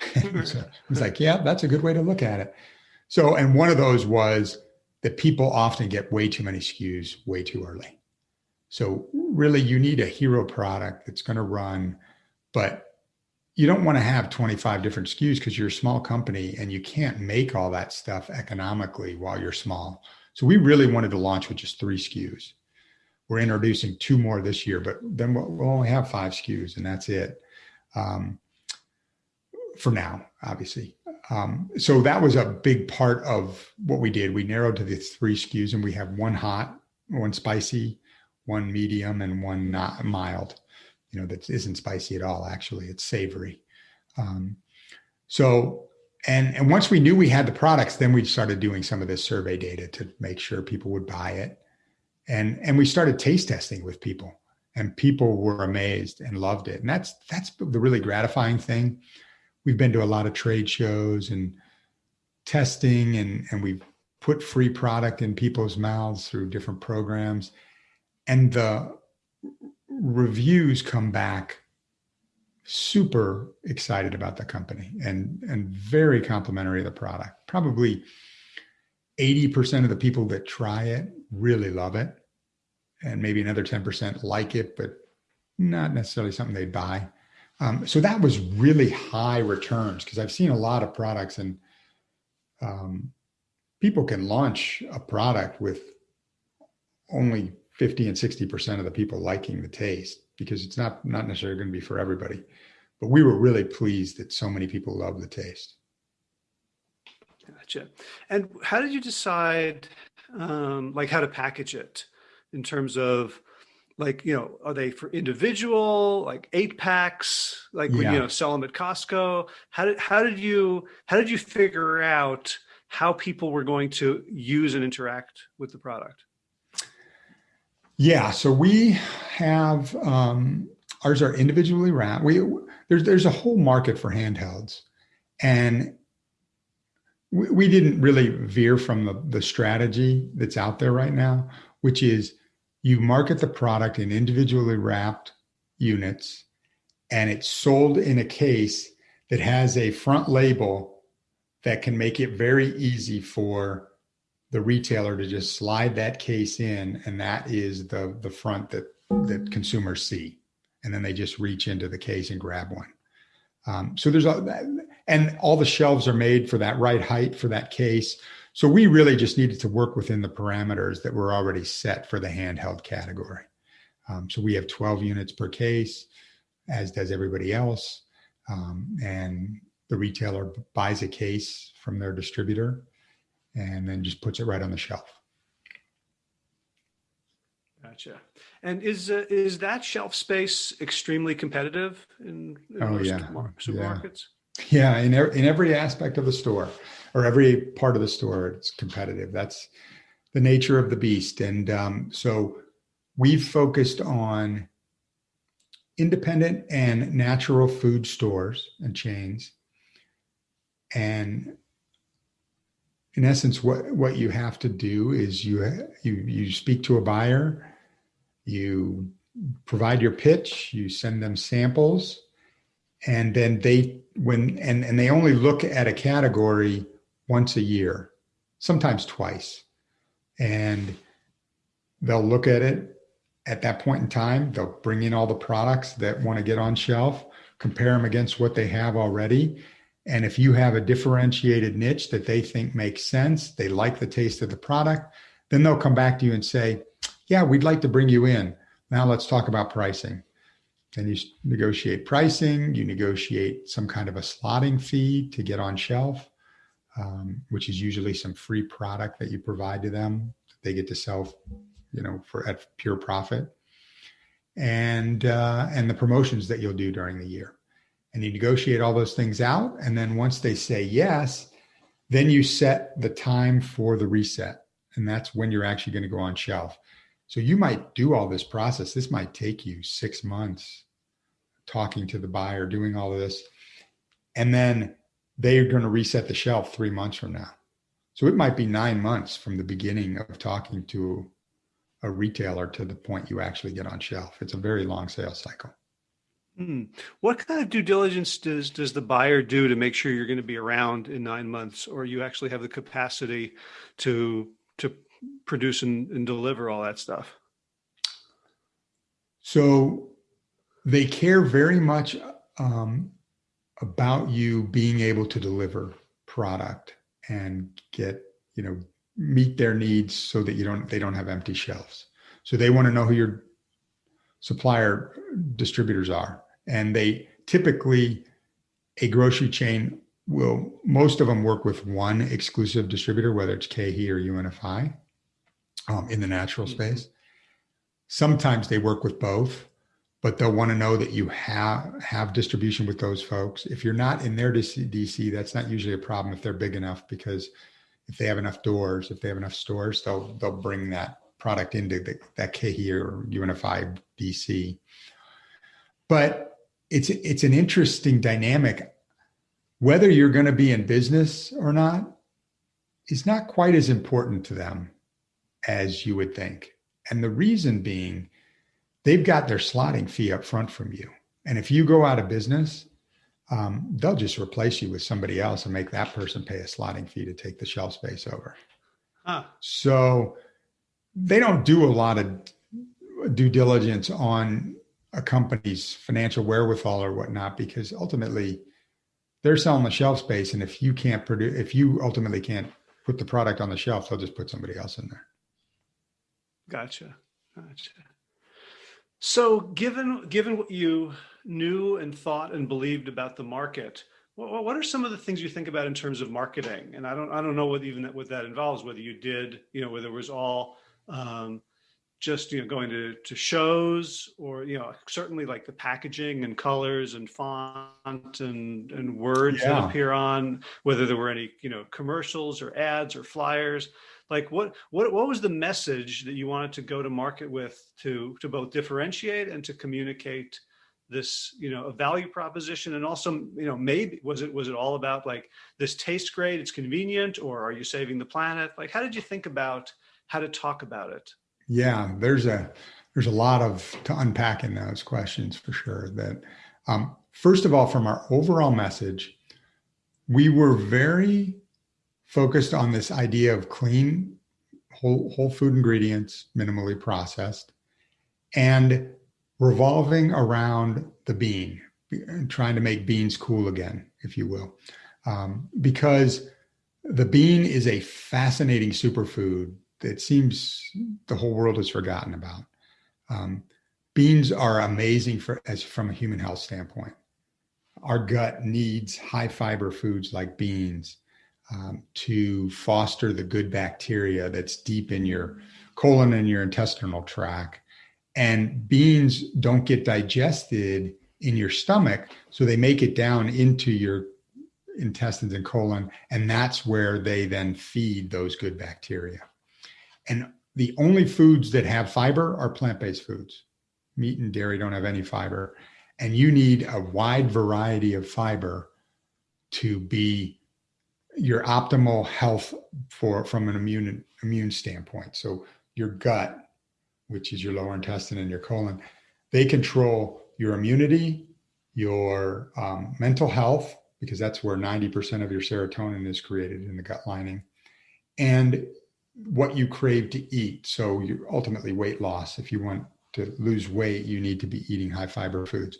Mm-hmm. so I was like, "Yeah, that's a good way to look at it." So, and one of those was that people often get way too many SKUs way too early. So, really, you need a hero product that's going to run, but you don't want to have 25 different SKUs because you're a small company and you can't make all that stuff economically while you're small. So, we really wanted to launch with just three SKUs. We're introducing two more this year, but then we'll only have five SKUs and that's it um, for now, obviously. Um, so that was a big part of what we did. We narrowed to the three SKUs, and we have one hot, one spicy, one medium, and one not mild. You know that isn't spicy at all. Actually, it's savory. Um, so and and once we knew we had the products, then we started doing some of this survey data to make sure people would buy it, and and we started taste testing with people, and people were amazed and loved it. And that's that's the really gratifying thing. We've been to a lot of trade shows and testing and and we've put free product in people's mouths through different programs. And the reviews come back super excited about the company and and very complimentary of the product. Probably 80% of the people that try it really love it and maybe another 10% like it but not necessarily something they'd buy um, so that was really high returns because I've seen a lot of products and um, people can launch a product with only 50 and 60% of the people liking the taste because it's not, not necessarily going to be for everybody. But we were really pleased that so many people love the taste. Gotcha. And how did you decide um, like how to package it in terms of like you know are they for individual like eight packs like yeah. when you know sell them at costco? How did how did you how did you figure out how people were going to use and interact with the product? Yeah so we have um ours are individually wrapped. We there's there's a whole market for handhelds. And we, we didn't really veer from the, the strategy that's out there right now which is you market the product in individually wrapped units and it's sold in a case that has a front label that can make it very easy for the retailer to just slide that case in and that is the the front that that consumers see. And then they just reach into the case and grab one. Um, so there's a and all the shelves are made for that right height for that case so we really just needed to work within the parameters that were already set for the handheld category. Um, so we have 12 units per case, as does everybody else. Um, and the retailer buys a case from their distributor and then just puts it right on the shelf. Gotcha. And is uh, is that shelf space extremely competitive in, in oh, most yeah. supermarkets? Yeah, in, in every aspect of the store or every part of the store, it's competitive. That's the nature of the beast. And um, so we've focused on independent and natural food stores and chains. And in essence, what, what you have to do is you, you, you speak to a buyer, you provide your pitch, you send them samples, and then they when and and they only look at a category once a year, sometimes twice, and they'll look at it at that point in time. They'll bring in all the products that want to get on shelf, compare them against what they have already. And if you have a differentiated niche that they think makes sense, they like the taste of the product, then they'll come back to you and say, Yeah, we'd like to bring you in. Now let's talk about pricing. Then you negotiate pricing, you negotiate some kind of a slotting fee to get on shelf, um, which is usually some free product that you provide to them. They get to sell, you know, for at pure profit, and uh, and the promotions that you'll do during the year, and you negotiate all those things out. And then once they say yes, then you set the time for the reset, and that's when you're actually going to go on shelf. So you might do all this process. This might take you six months talking to the buyer, doing all of this. And then they're going to reset the shelf three months from now. So it might be nine months from the beginning of talking to a retailer to the point you actually get on shelf. It's a very long sales cycle. Hmm. What kind of due diligence does does the buyer do to make sure you're going to be around in nine months, or you actually have the capacity to to produce and, and deliver all that stuff? So they care very much um, about you being able to deliver product and get you know meet their needs so that you don't they don't have empty shelves. So they want to know who your supplier distributors are. And they typically a grocery chain will most of them work with one exclusive distributor whether it's KeHE or UNFI um, in the natural mm-hmm. space. Sometimes they work with both but they'll want to know that you have have distribution with those folks. If you're not in their DC, that's not usually a problem if they're big enough because if they have enough doors, if they have enough stores, they'll they'll bring that product into the, that KeHE or UNFI DC. But it's it's an interesting dynamic. Whether you're going to be in business or not is not quite as important to them as you would think. And the reason being they've got their slotting fee up front from you. And if you go out of business, um, they'll just replace you with somebody else and make that person pay a slotting fee to take the shelf space over. Huh. So they don't do a lot of due diligence on a company's financial wherewithal or whatnot because ultimately they're selling the shelf space. And if you can't produce, if you ultimately can't put the product on the shelf, they'll just put somebody else in there. Gotcha. Gotcha. So, given given what you knew and thought and believed about the market, what, what are some of the things you think about in terms of marketing? And I don't I don't know what even that, what that involves. Whether you did, you know, whether it was all um, just you know going to to shows or you know certainly like the packaging and colors and font and and words yeah. that appear on whether there were any you know commercials or ads or flyers like what what what was the message that you wanted to go to market with to to both differentiate and to communicate this you know a value proposition? And also you know maybe was it was it all about like this tastes great it's convenient or are you saving the planet? Like how did you think about how to talk about it? Yeah there's a there's a lot of to unpack in those questions for sure that um, first of all from our overall message we were very focused on this idea of clean, whole, whole food ingredients, minimally processed, and revolving around the bean, trying to make beans cool again, if you will. Um, because the bean is a fascinating superfood that seems the whole world has forgotten about. Um, beans are amazing for as from a human health standpoint. Our gut needs high fiber foods like beans um, to foster the good bacteria that's deep in your colon and your intestinal tract. And beans don't get digested in your stomach, so they make it down into your intestines and colon, and that's where they then feed those good bacteria. And the only foods that have fiber are plant based foods. Meat and dairy don't have any fiber. And you need a wide variety of fiber to be your optimal health for from an immune immune standpoint. So your gut, which is your lower intestine and your colon, They control your immunity, your um, mental health, because that's where 90% of your serotonin is created in the gut lining, and what you crave to eat. So you ultimately weight loss. If you want to lose weight, you need to be eating high fiber foods.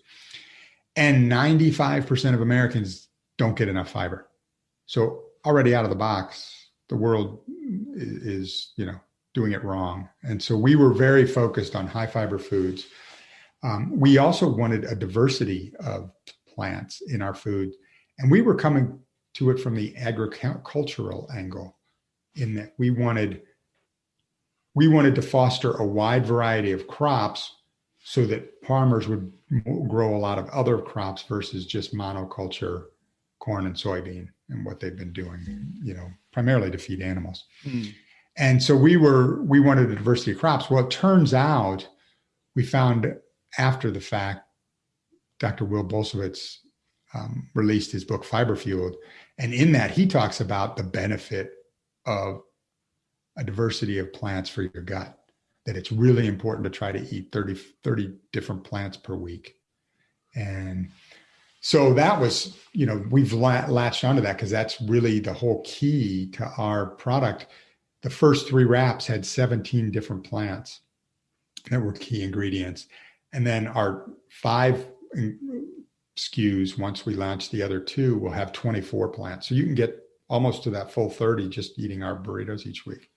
And 95% of Americans don't get enough fiber. So already out of the box, the world is, you know, doing it wrong. And so we were very focused on high fiber foods. Um, we also wanted a diversity of plants in our food. And we were coming to it from the agricultural angle in that we wanted we wanted to foster a wide variety of crops so that farmers would grow a lot of other crops versus just monoculture corn and soybean and what they've been doing you know primarily to feed animals. Mm. and so we were we wanted a diversity of crops. Well it turns out we found after the fact dr will bulsiewicz um, released his book fiber fueled and in that he talks about the benefit of a diversity of plants for your gut that it's really important to try to eat 30 30 different plants per week. And so that was you know we've latched onto that because that's really the whole key to our product the first three wraps had 17 different plants that were key ingredients and then our five SKUs once we launch the other two will have 24 plants so you can get almost to that full 30 just eating our burritos each week.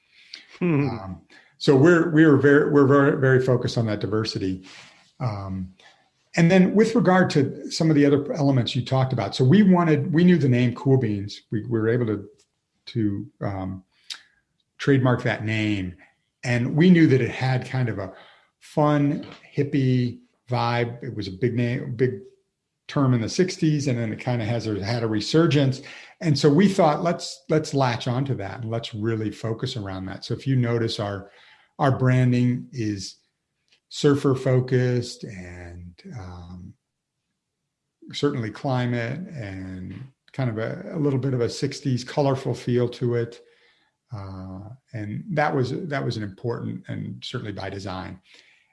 Mm-hmm. Um, so we're we're very we're very very focused on that diversity. Um, and then with regard to some of the other elements you talked about, so we wanted we knew the name Cool Beans. We, we were able to to um, trademark that name, and we knew that it had kind of a fun hippie vibe. It was a big name, big term in the 60s and then it kind of has a, had a resurgence and so we thought let's let's latch onto that and let's really focus around that so if you notice our our branding is surfer focused and um, certainly climate and kind of a, a, little bit of a 60s colorful feel to it uh, and that was that was an important and certainly by design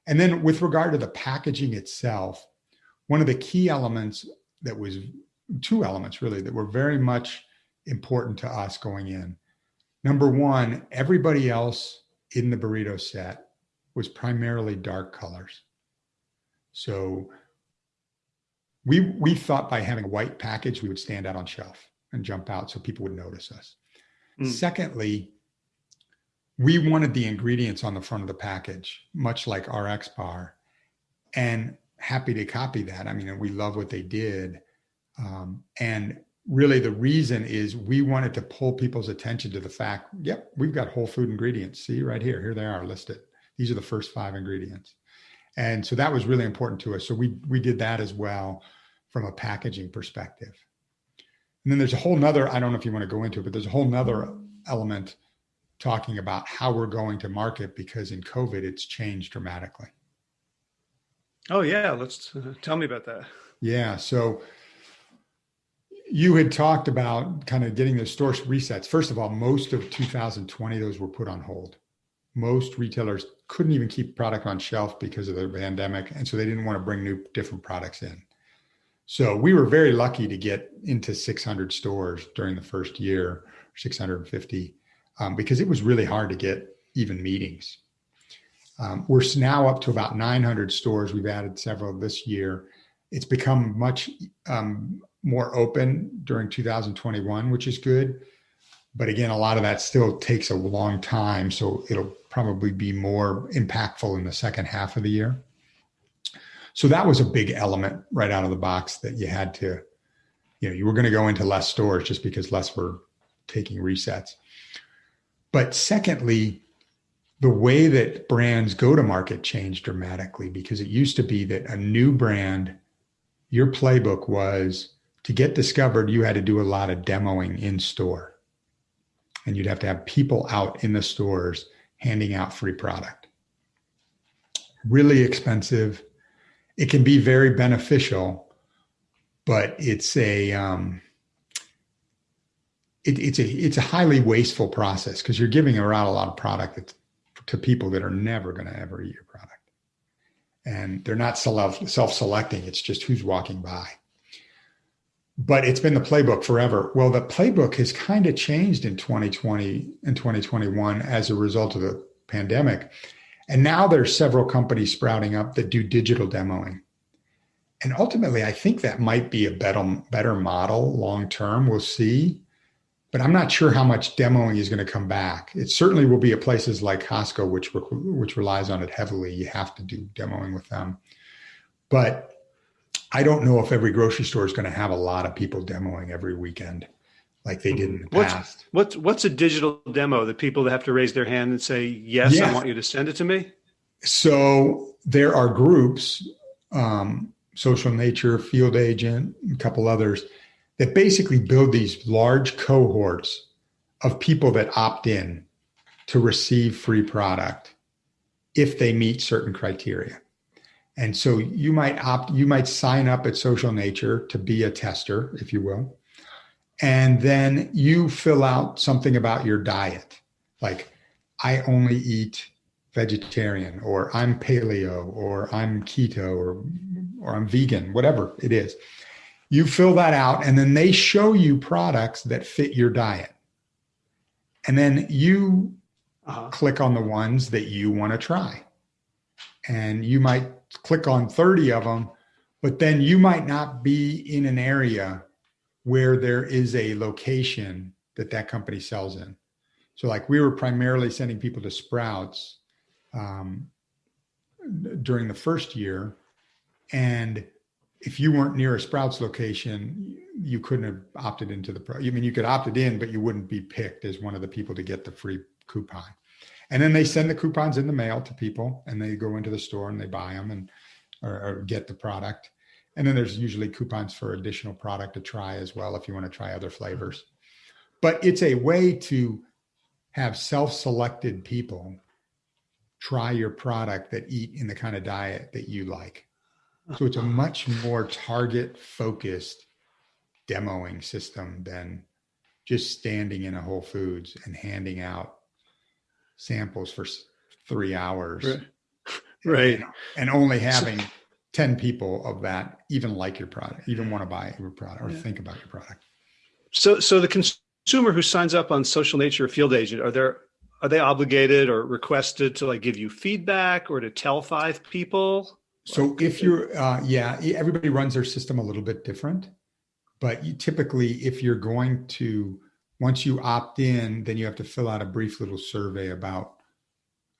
and then with regard to the packaging itself one of the key elements that was two elements really that were very much important to us going in. Number one, everybody else in the burrito set was primarily dark colors. So we we thought by having a white package we would stand out on shelf and jump out so people would notice us. Mm. Secondly, we wanted the ingredients on the front of the package, much like RX bar. And happy to copy that. I mean, we love what they did. Um, and really the reason is we wanted to pull people's attention to the fact, yep, we've got whole food ingredients. See right here, here they are listed. These are the first five ingredients. And so that was really important to us. So we, we did that as well from a packaging perspective. And then there's a whole nother, I don't know if you want to go into it, but there's a whole nother element talking about how we're going to market because in COVID, it's changed dramatically. Oh yeah, let's uh, tell me about that. Yeah, so you had talked about kind of getting the store resets. First of all, most of 2020 those were put on hold. Most retailers couldn't even keep product on shelf because of the pandemic, and so they didn't want to bring new different products in. So we were very lucky to get into 600 stores during the first year, 650, um, because it was really hard to get even meetings. Um, we're now up to about 900 stores. We've added several this year. It's become much um, more open during 2021, which is good. But again, a lot of that still takes a long time. So it'll probably be more impactful in the second half of the year. So that was a big element right out of the box that you had to, you know, you were going to go into less stores just because less were taking resets. But secondly, the way that brands go to market changed dramatically because it used to be that a new brand, your playbook was to get discovered, you had to do a lot of demoing in store. And you'd have to have people out in the stores handing out free product. Really expensive. It can be very beneficial, but it's a um, it, it's a it's a highly wasteful process because you're giving around a lot of product to people that are never going to ever eat your product. and they're not self self-selecting. It's just who's walking by. But it's been the playbook forever. Well, the playbook has kind of changed in 2020 and 2021 as a result of the pandemic. And now there's several companies sprouting up that do digital demoing. And ultimately, I think that might be a better, better model long term. We'll see but I'm not sure how much demoing is going to come back. It certainly will be at places like Costco, which which relies on it heavily. You have to do demoing with them, but I don't know if every grocery store is going to have a lot of people demoing every weekend like they did in the what's, past. What's what's a digital demo? The people that have to raise their hand and say, "Yes, yeah. I want you to send it to me." So there are groups, um, Social Nature, Field Agent, a couple others that basically build these large cohorts of people that opt in to receive free product if they meet certain criteria. And so you might opt, you might sign up at Social Nature to be a tester, if you will. And then you fill out something about your diet, like I only eat vegetarian, or I'm paleo, or I'm keto, or, or I'm vegan, whatever it is. You fill that out, and then they show you products that fit your diet. And then you uh-huh. click on the ones that you want to try. And you might click on 30 of them, but then you might not be in an area where there is a location that that company sells in. So, like we were primarily sending people to Sprouts um, during the first year, and if you weren't near a Sprouts location, you couldn't have opted into the pro. I mean, you could opted in, but you wouldn't be picked as one of the people to get the free coupon. And then they send the coupons in the mail to people, and they go into the store and they buy them and or, or get the product. And then there's usually coupons for additional product to try as well if you want to try other flavors. But it's a way to have self-selected people try your product that eat in the kind of diet that you like so it's a much more target focused demoing system than just standing in a Whole Foods and handing out samples for three hours. Right. right. And, and, only having 10 people of that even like your product, even want to buy your product or yeah. think about your product. So, so the consumer who signs up on social nature field agent, are there, are they obligated or requested to like give you feedback or to tell five people? So if you're, uh, yeah, everybody runs their system a little bit different, but you typically, if you're going to, once you opt in, then you have to fill out a brief little survey about,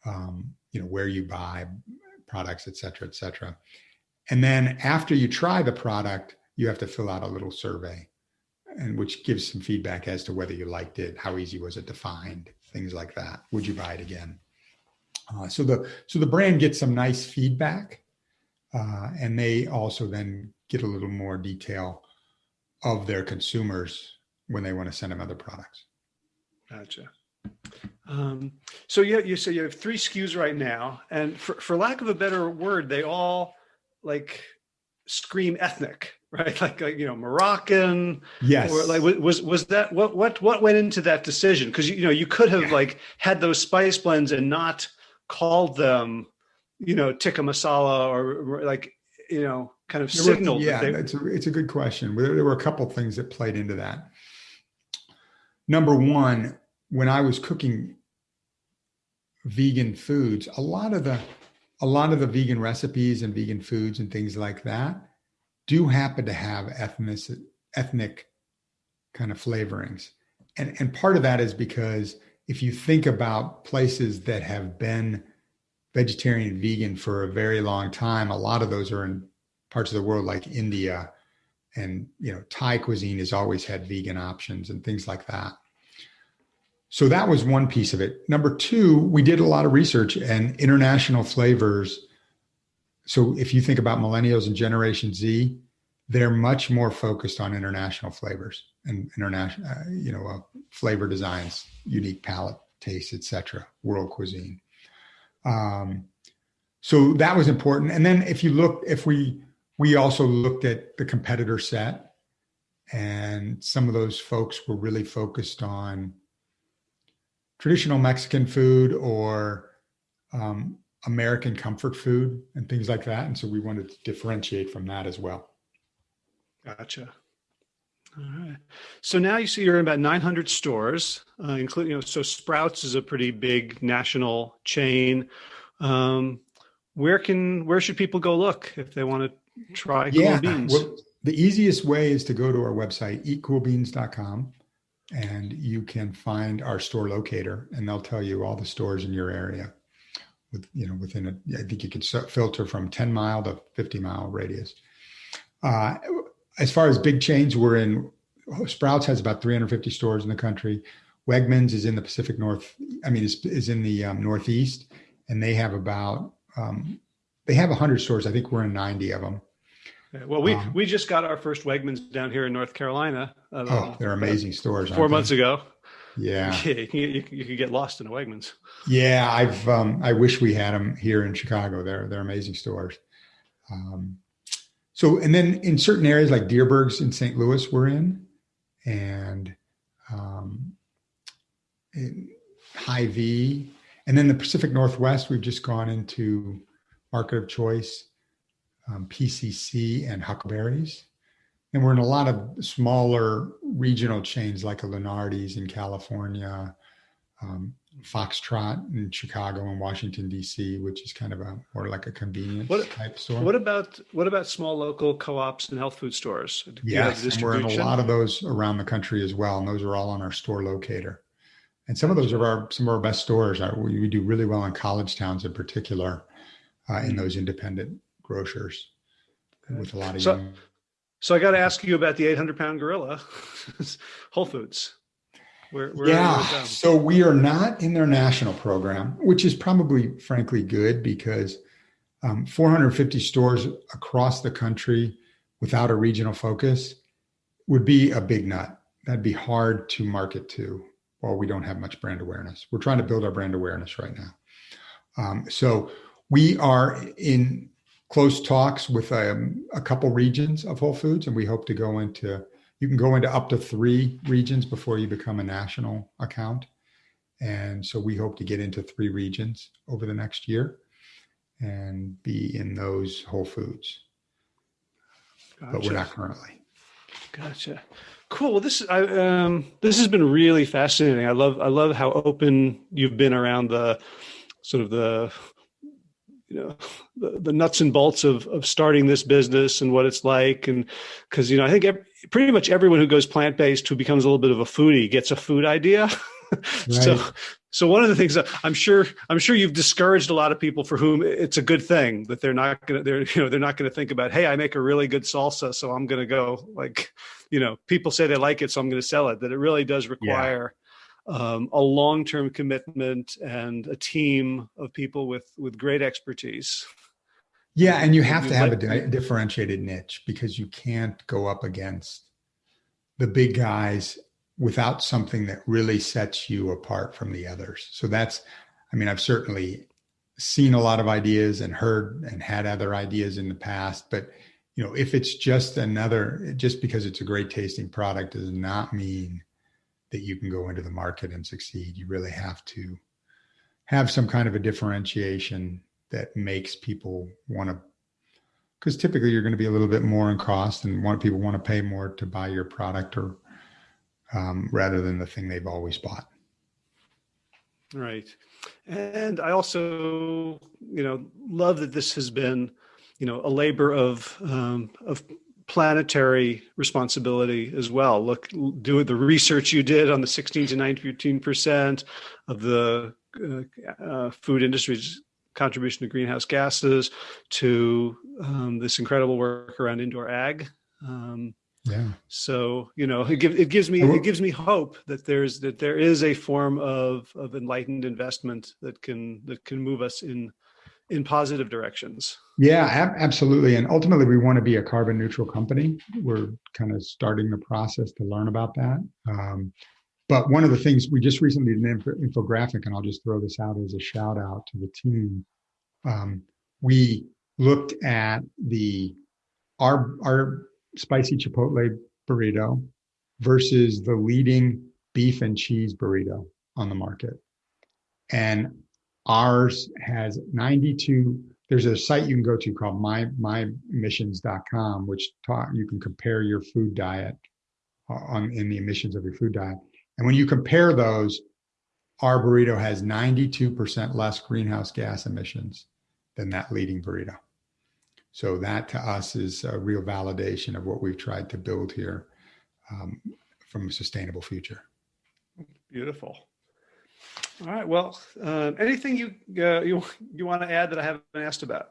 um, you know, where you buy products, et cetera, et cetera. And then after you try the product, you have to fill out a little survey and which gives some feedback as to whether you liked it, how easy was it to find, things like that. Would you buy it again? Uh, so the so the brand gets some nice feedback uh, and they also then get a little more detail of their consumers when they want to send them other products. Gotcha. Um, so yeah, you so you have three SKUs right now, and for, for lack of a better word, they all like scream ethnic, right? Like, like you know, Moroccan. Yes. Or like was was that what what what went into that decision? Because you know you could have yeah. like had those spice blends and not called them you know, tikka masala or like, you know, kind of signaled. Yeah, they- it's a, it's a good question. There were a couple things that played into that. Number one, when I was cooking vegan foods, a lot of the a lot of the vegan recipes and vegan foods and things like that do happen to have ethnic ethnic kind of flavorings. And and part of that is because if you think about places that have been vegetarian and vegan for a very long time. A lot of those are in parts of the world like India and you know Thai cuisine has always had vegan options and things like that. So that was one piece of it. Number two, we did a lot of research and international flavors. So if you think about millennials and Generation Z, they're much more focused on international flavors and international, uh, you know, uh, flavor designs, unique palate, taste, etc., world cuisine. Um, so that was important. And then if you look, if we we also looked at the competitor set, and some of those folks were really focused on traditional Mexican food or um, American comfort food and things like that. And so we wanted to differentiate from that as well. Gotcha. All right. So now you see you're in about 900 stores, uh, including, you know, so Sprouts is a pretty big national chain. Um, where can, where should people go look if they want to try yeah. cool beans? Well, the easiest way is to go to our website, eatcoolbeans.com, and you can find our store locator and they'll tell you all the stores in your area with, you know, within a, I think you could filter from 10 mile to 50 mile radius. Uh, as far as big chains, we're in Sprouts has about 350 stores in the country. Wegmans is in the Pacific North. I mean, is, is in the um, Northeast, and they have about um, they have 100 stores. I think we're in 90 of them. Well, we um, we just got our first Wegmans down here in North Carolina. Uh, oh, they're amazing stores. Four months they? ago. Yeah, you, you, you, could get lost in a Wegmans. Yeah, I've um, I wish we had them here in Chicago. They're they're amazing stores. Um, so, and then in certain areas like Dierberg's in St. Louis, we're in, and um, in Hy-Vee, and then the Pacific Northwest, we've just gone into Market of Choice, um, PCC, and Huckleberries. And we're in a lot of smaller regional chains like a Lunardi's in California, um, Foxtrot in Chicago and Washington D.C., which is kind of a more like a convenience what, type store. What about what about small local co-ops and health food stores? yes, and we're in a lot of those around the country as well, and those are all on our store locator. And some of those are our some of our best stores. We, we do really well in college towns, in particular, uh, in hmm. those independent grocers, with a lot of so, young. So I got to ask you about the 800 pound gorilla, Whole Foods. Where, where yeah. So we are not in their national program, which is probably, frankly, good because um, 450 stores across the country without a regional focus would be a big nut. That'd be hard to market to while we don't have much brand awareness. We're trying to build our brand awareness right now. Um, so we are in close talks with um, a couple regions of Whole Foods, and we hope to go into you can go into up to three regions before you become a national account. And so we hope to get into three regions over the next year and be in those Whole Foods. Gotcha. But we're not currently. Gotcha. Cool. Well, this I, um, this has been really fascinating. I love I love how open you've been around the sort of the you know the, the nuts and bolts of of starting this business and what it's like and because you know I think every, pretty much everyone who goes plant based who becomes a little bit of a foodie gets a food idea. Right. so so one of the things that I'm sure I'm sure you've discouraged a lot of people for whom it's a good thing that they're not gonna they're you know they're not gonna think about hey I make a really good salsa so I'm gonna go like you know people say they like it so I'm gonna sell it that it really does require. Um, a long term commitment and a team of people with with great expertise. Yeah, and you have to have a di differentiated niche because you can't go up against the big guys without something that really sets you apart from the others. So that's, I mean, I've certainly seen a lot of ideas and heard and had other ideas in the past, but you know, if it's just another, just because it's a great tasting product does not mean that you can go into the market and succeed. You really have to have some kind of a differentiation that makes people want to because typically you're going to be a little bit more in cost and want people want to pay more to buy your product or um, rather than the thing they've always bought right and i also you know love that this has been you know a labor of um, of planetary responsibility as well look do the research you did on the 16 to 19 percent of the uh, uh, food industry's contribution to greenhouse gases to um, this incredible work around indoor ag. Um, yeah. So you know, it, give, it gives me it gives me hope that there's that there is a form of of enlightened investment that can that can move us in in positive directions. Yeah, ab absolutely. And ultimately, we want to be a carbon neutral company. We're kind of starting the process to learn about that. Um, but one of the things we just recently did an infographic, and I'll just throw this out as a shout out to the team. Um, we looked at the our our spicy chipotle burrito versus the leading beef and cheese burrito on the market, and Ours has 92. There's a site you can go to called my myemissions.com, which you can compare your food diet on in the emissions of your food diet. And when you compare those, our burrito has 92% less greenhouse gas emissions than that leading burrito. So that to us is a real validation of what we've tried to build here um, from a sustainable future. Beautiful. All right. Well, uh, anything you uh, you you want to add that I haven't asked about?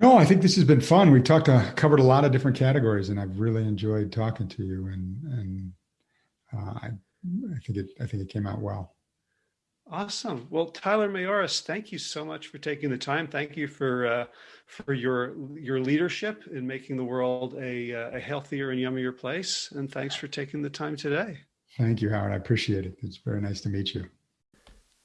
No, I think this has been fun. We've talked uh, covered a lot of different categories, and I've really enjoyed talking to you. And and uh, I I think it I think it came out well. Awesome. Well, Tyler Mayoras, thank you so much for taking the time. Thank you for uh, for your your leadership in making the world a, uh, a healthier and yummier place. And thanks for taking the time today. Thank you, Howard. I appreciate it. It's very nice to meet you.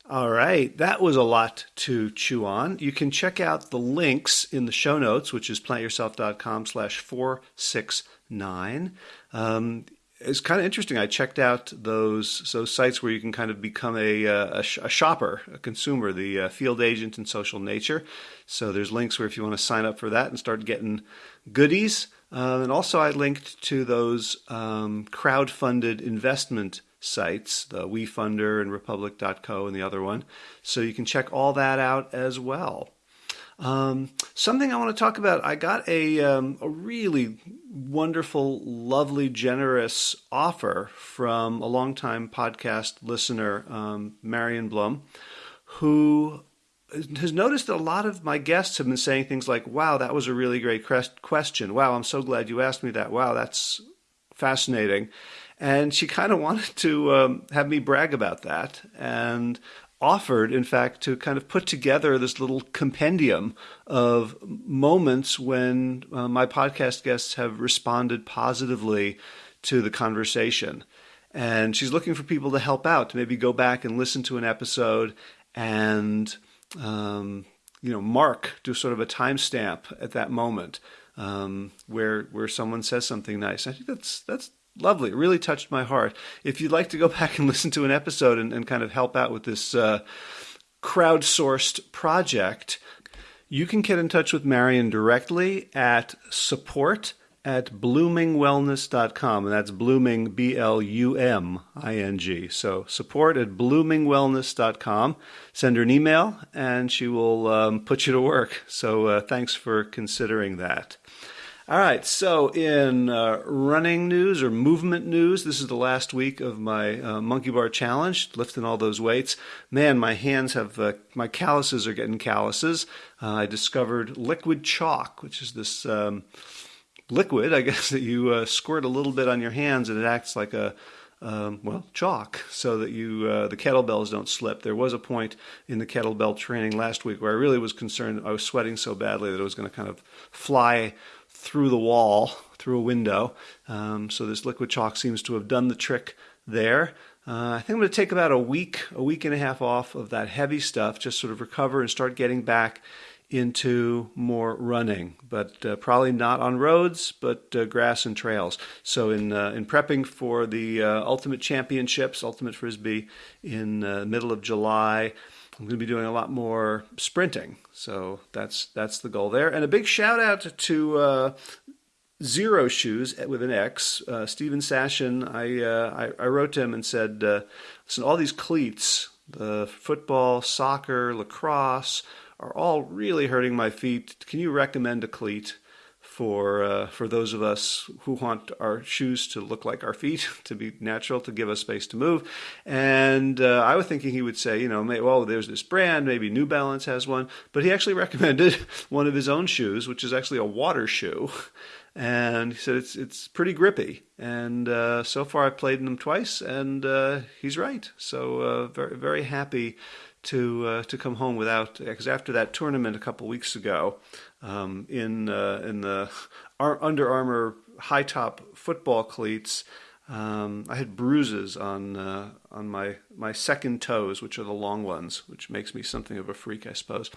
All right, that was a lot to chew on. You can check out the links in the show notes, which is plantyourself.com slash 469. Um, it's kind of interesting. I checked out those those sites where you can kind of become a, uh, a, a shopper, a consumer, the uh, field agent in social nature. So there's links where if you want to sign up for that and start getting goodies. Uh, and also I linked to those um, crowd-funded investment sites, the WeFunder and Republic.co and the other one. So you can check all that out as well. Um, something I want to talk about. I got a um, a really wonderful, lovely, generous offer from a longtime podcast listener, um, Marion Blum, who has noticed that a lot of my guests have been saying things like, "Wow, that was a really great question. Wow, I'm so glad you asked me that. Wow, that's fascinating." And she kind of wanted to um, have me brag about that and offered, in fact, to kind of put together this little compendium of moments when uh, my podcast guests have responded positively to the conversation. And she's looking for people to help out, to maybe go back and listen to an episode and, um, you know, mark, do sort of a timestamp at that moment um, where where someone says something nice. I think that's that's lovely. Really touched my heart. If you'd like to go back and listen to an episode and, and kind of help out with this uh, crowdsourced project, you can get in touch with Marion directly at support at blumingwellness.com. And that's blooming, B L U M I N G. So support at blumingwellness.com. Send her an email and she will um, put you to work. So uh, thanks for considering that. All right, so in uh, running news or movement news, this is the last week of my uh, monkey bar challenge, lifting all those weights. Man, my hands have, uh, my calluses are getting calluses. Uh, I discovered liquid chalk, which is this um, liquid, I guess, that you uh, squirt a little bit on your hands and it acts like a, um, well, chalk, so that you uh, the kettlebells don't slip. There was a point in the kettlebell training last week where I really was concerned. I was sweating so badly that it was going to kind of fly through the wall, through a window. Um, so this liquid chalk seems to have done the trick there. Uh, I think I'm going to take about a week, a week and a half off of that heavy stuff, just sort of recover and start getting back into more running, but uh, probably not on roads, but uh, grass and trails. So in uh, in prepping for the uh, Ultimate Championships, Ultimate Frisbee, in the uh, middle of July, I'm going to be doing a lot more sprinting. So that's that's the goal there. And a big shout out to uh, Xero Shoes with an X, uh, Steven Sashen. I, uh, I, I wrote to him and said, uh, listen, all these cleats, the football, soccer, lacrosse, are all really hurting my feet. Can you recommend a cleat? For uh, for those of us who want our shoes to look like our feet, to be natural, to give us space to move. And uh, I was thinking he would say, you know, well, there's this brand, maybe New Balance has one, but he actually recommended one of his own shoes, which is actually a water shoe. And he said it's it's pretty grippy, and uh, so far I've played in them twice, and uh, he's right. So uh, very very happy to uh, to come home without because after that tournament a couple weeks ago, um, in uh, in the Ar- Under Armour high top football cleats. Um, I had bruises on uh, on my my second toes, which are the long ones, which makes me something of a freak, I suppose.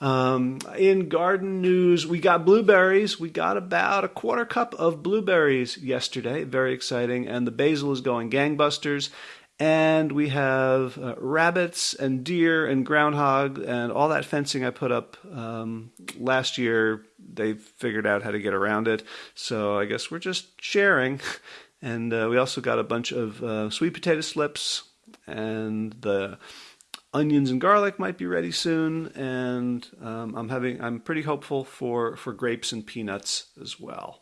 Um, in garden news, we got blueberries. We got about a quarter cup of blueberries yesterday. Very exciting, and the basil is going gangbusters. And we have uh, rabbits and deer and groundhog and all that fencing I put up um, last year. They figured out how to get around it, so I guess we're just sharing. And uh, we also got a bunch of uh, sweet potato slips, and the onions and garlic might be ready soon. And um, I'm having I'm pretty hopeful for for grapes and peanuts as well.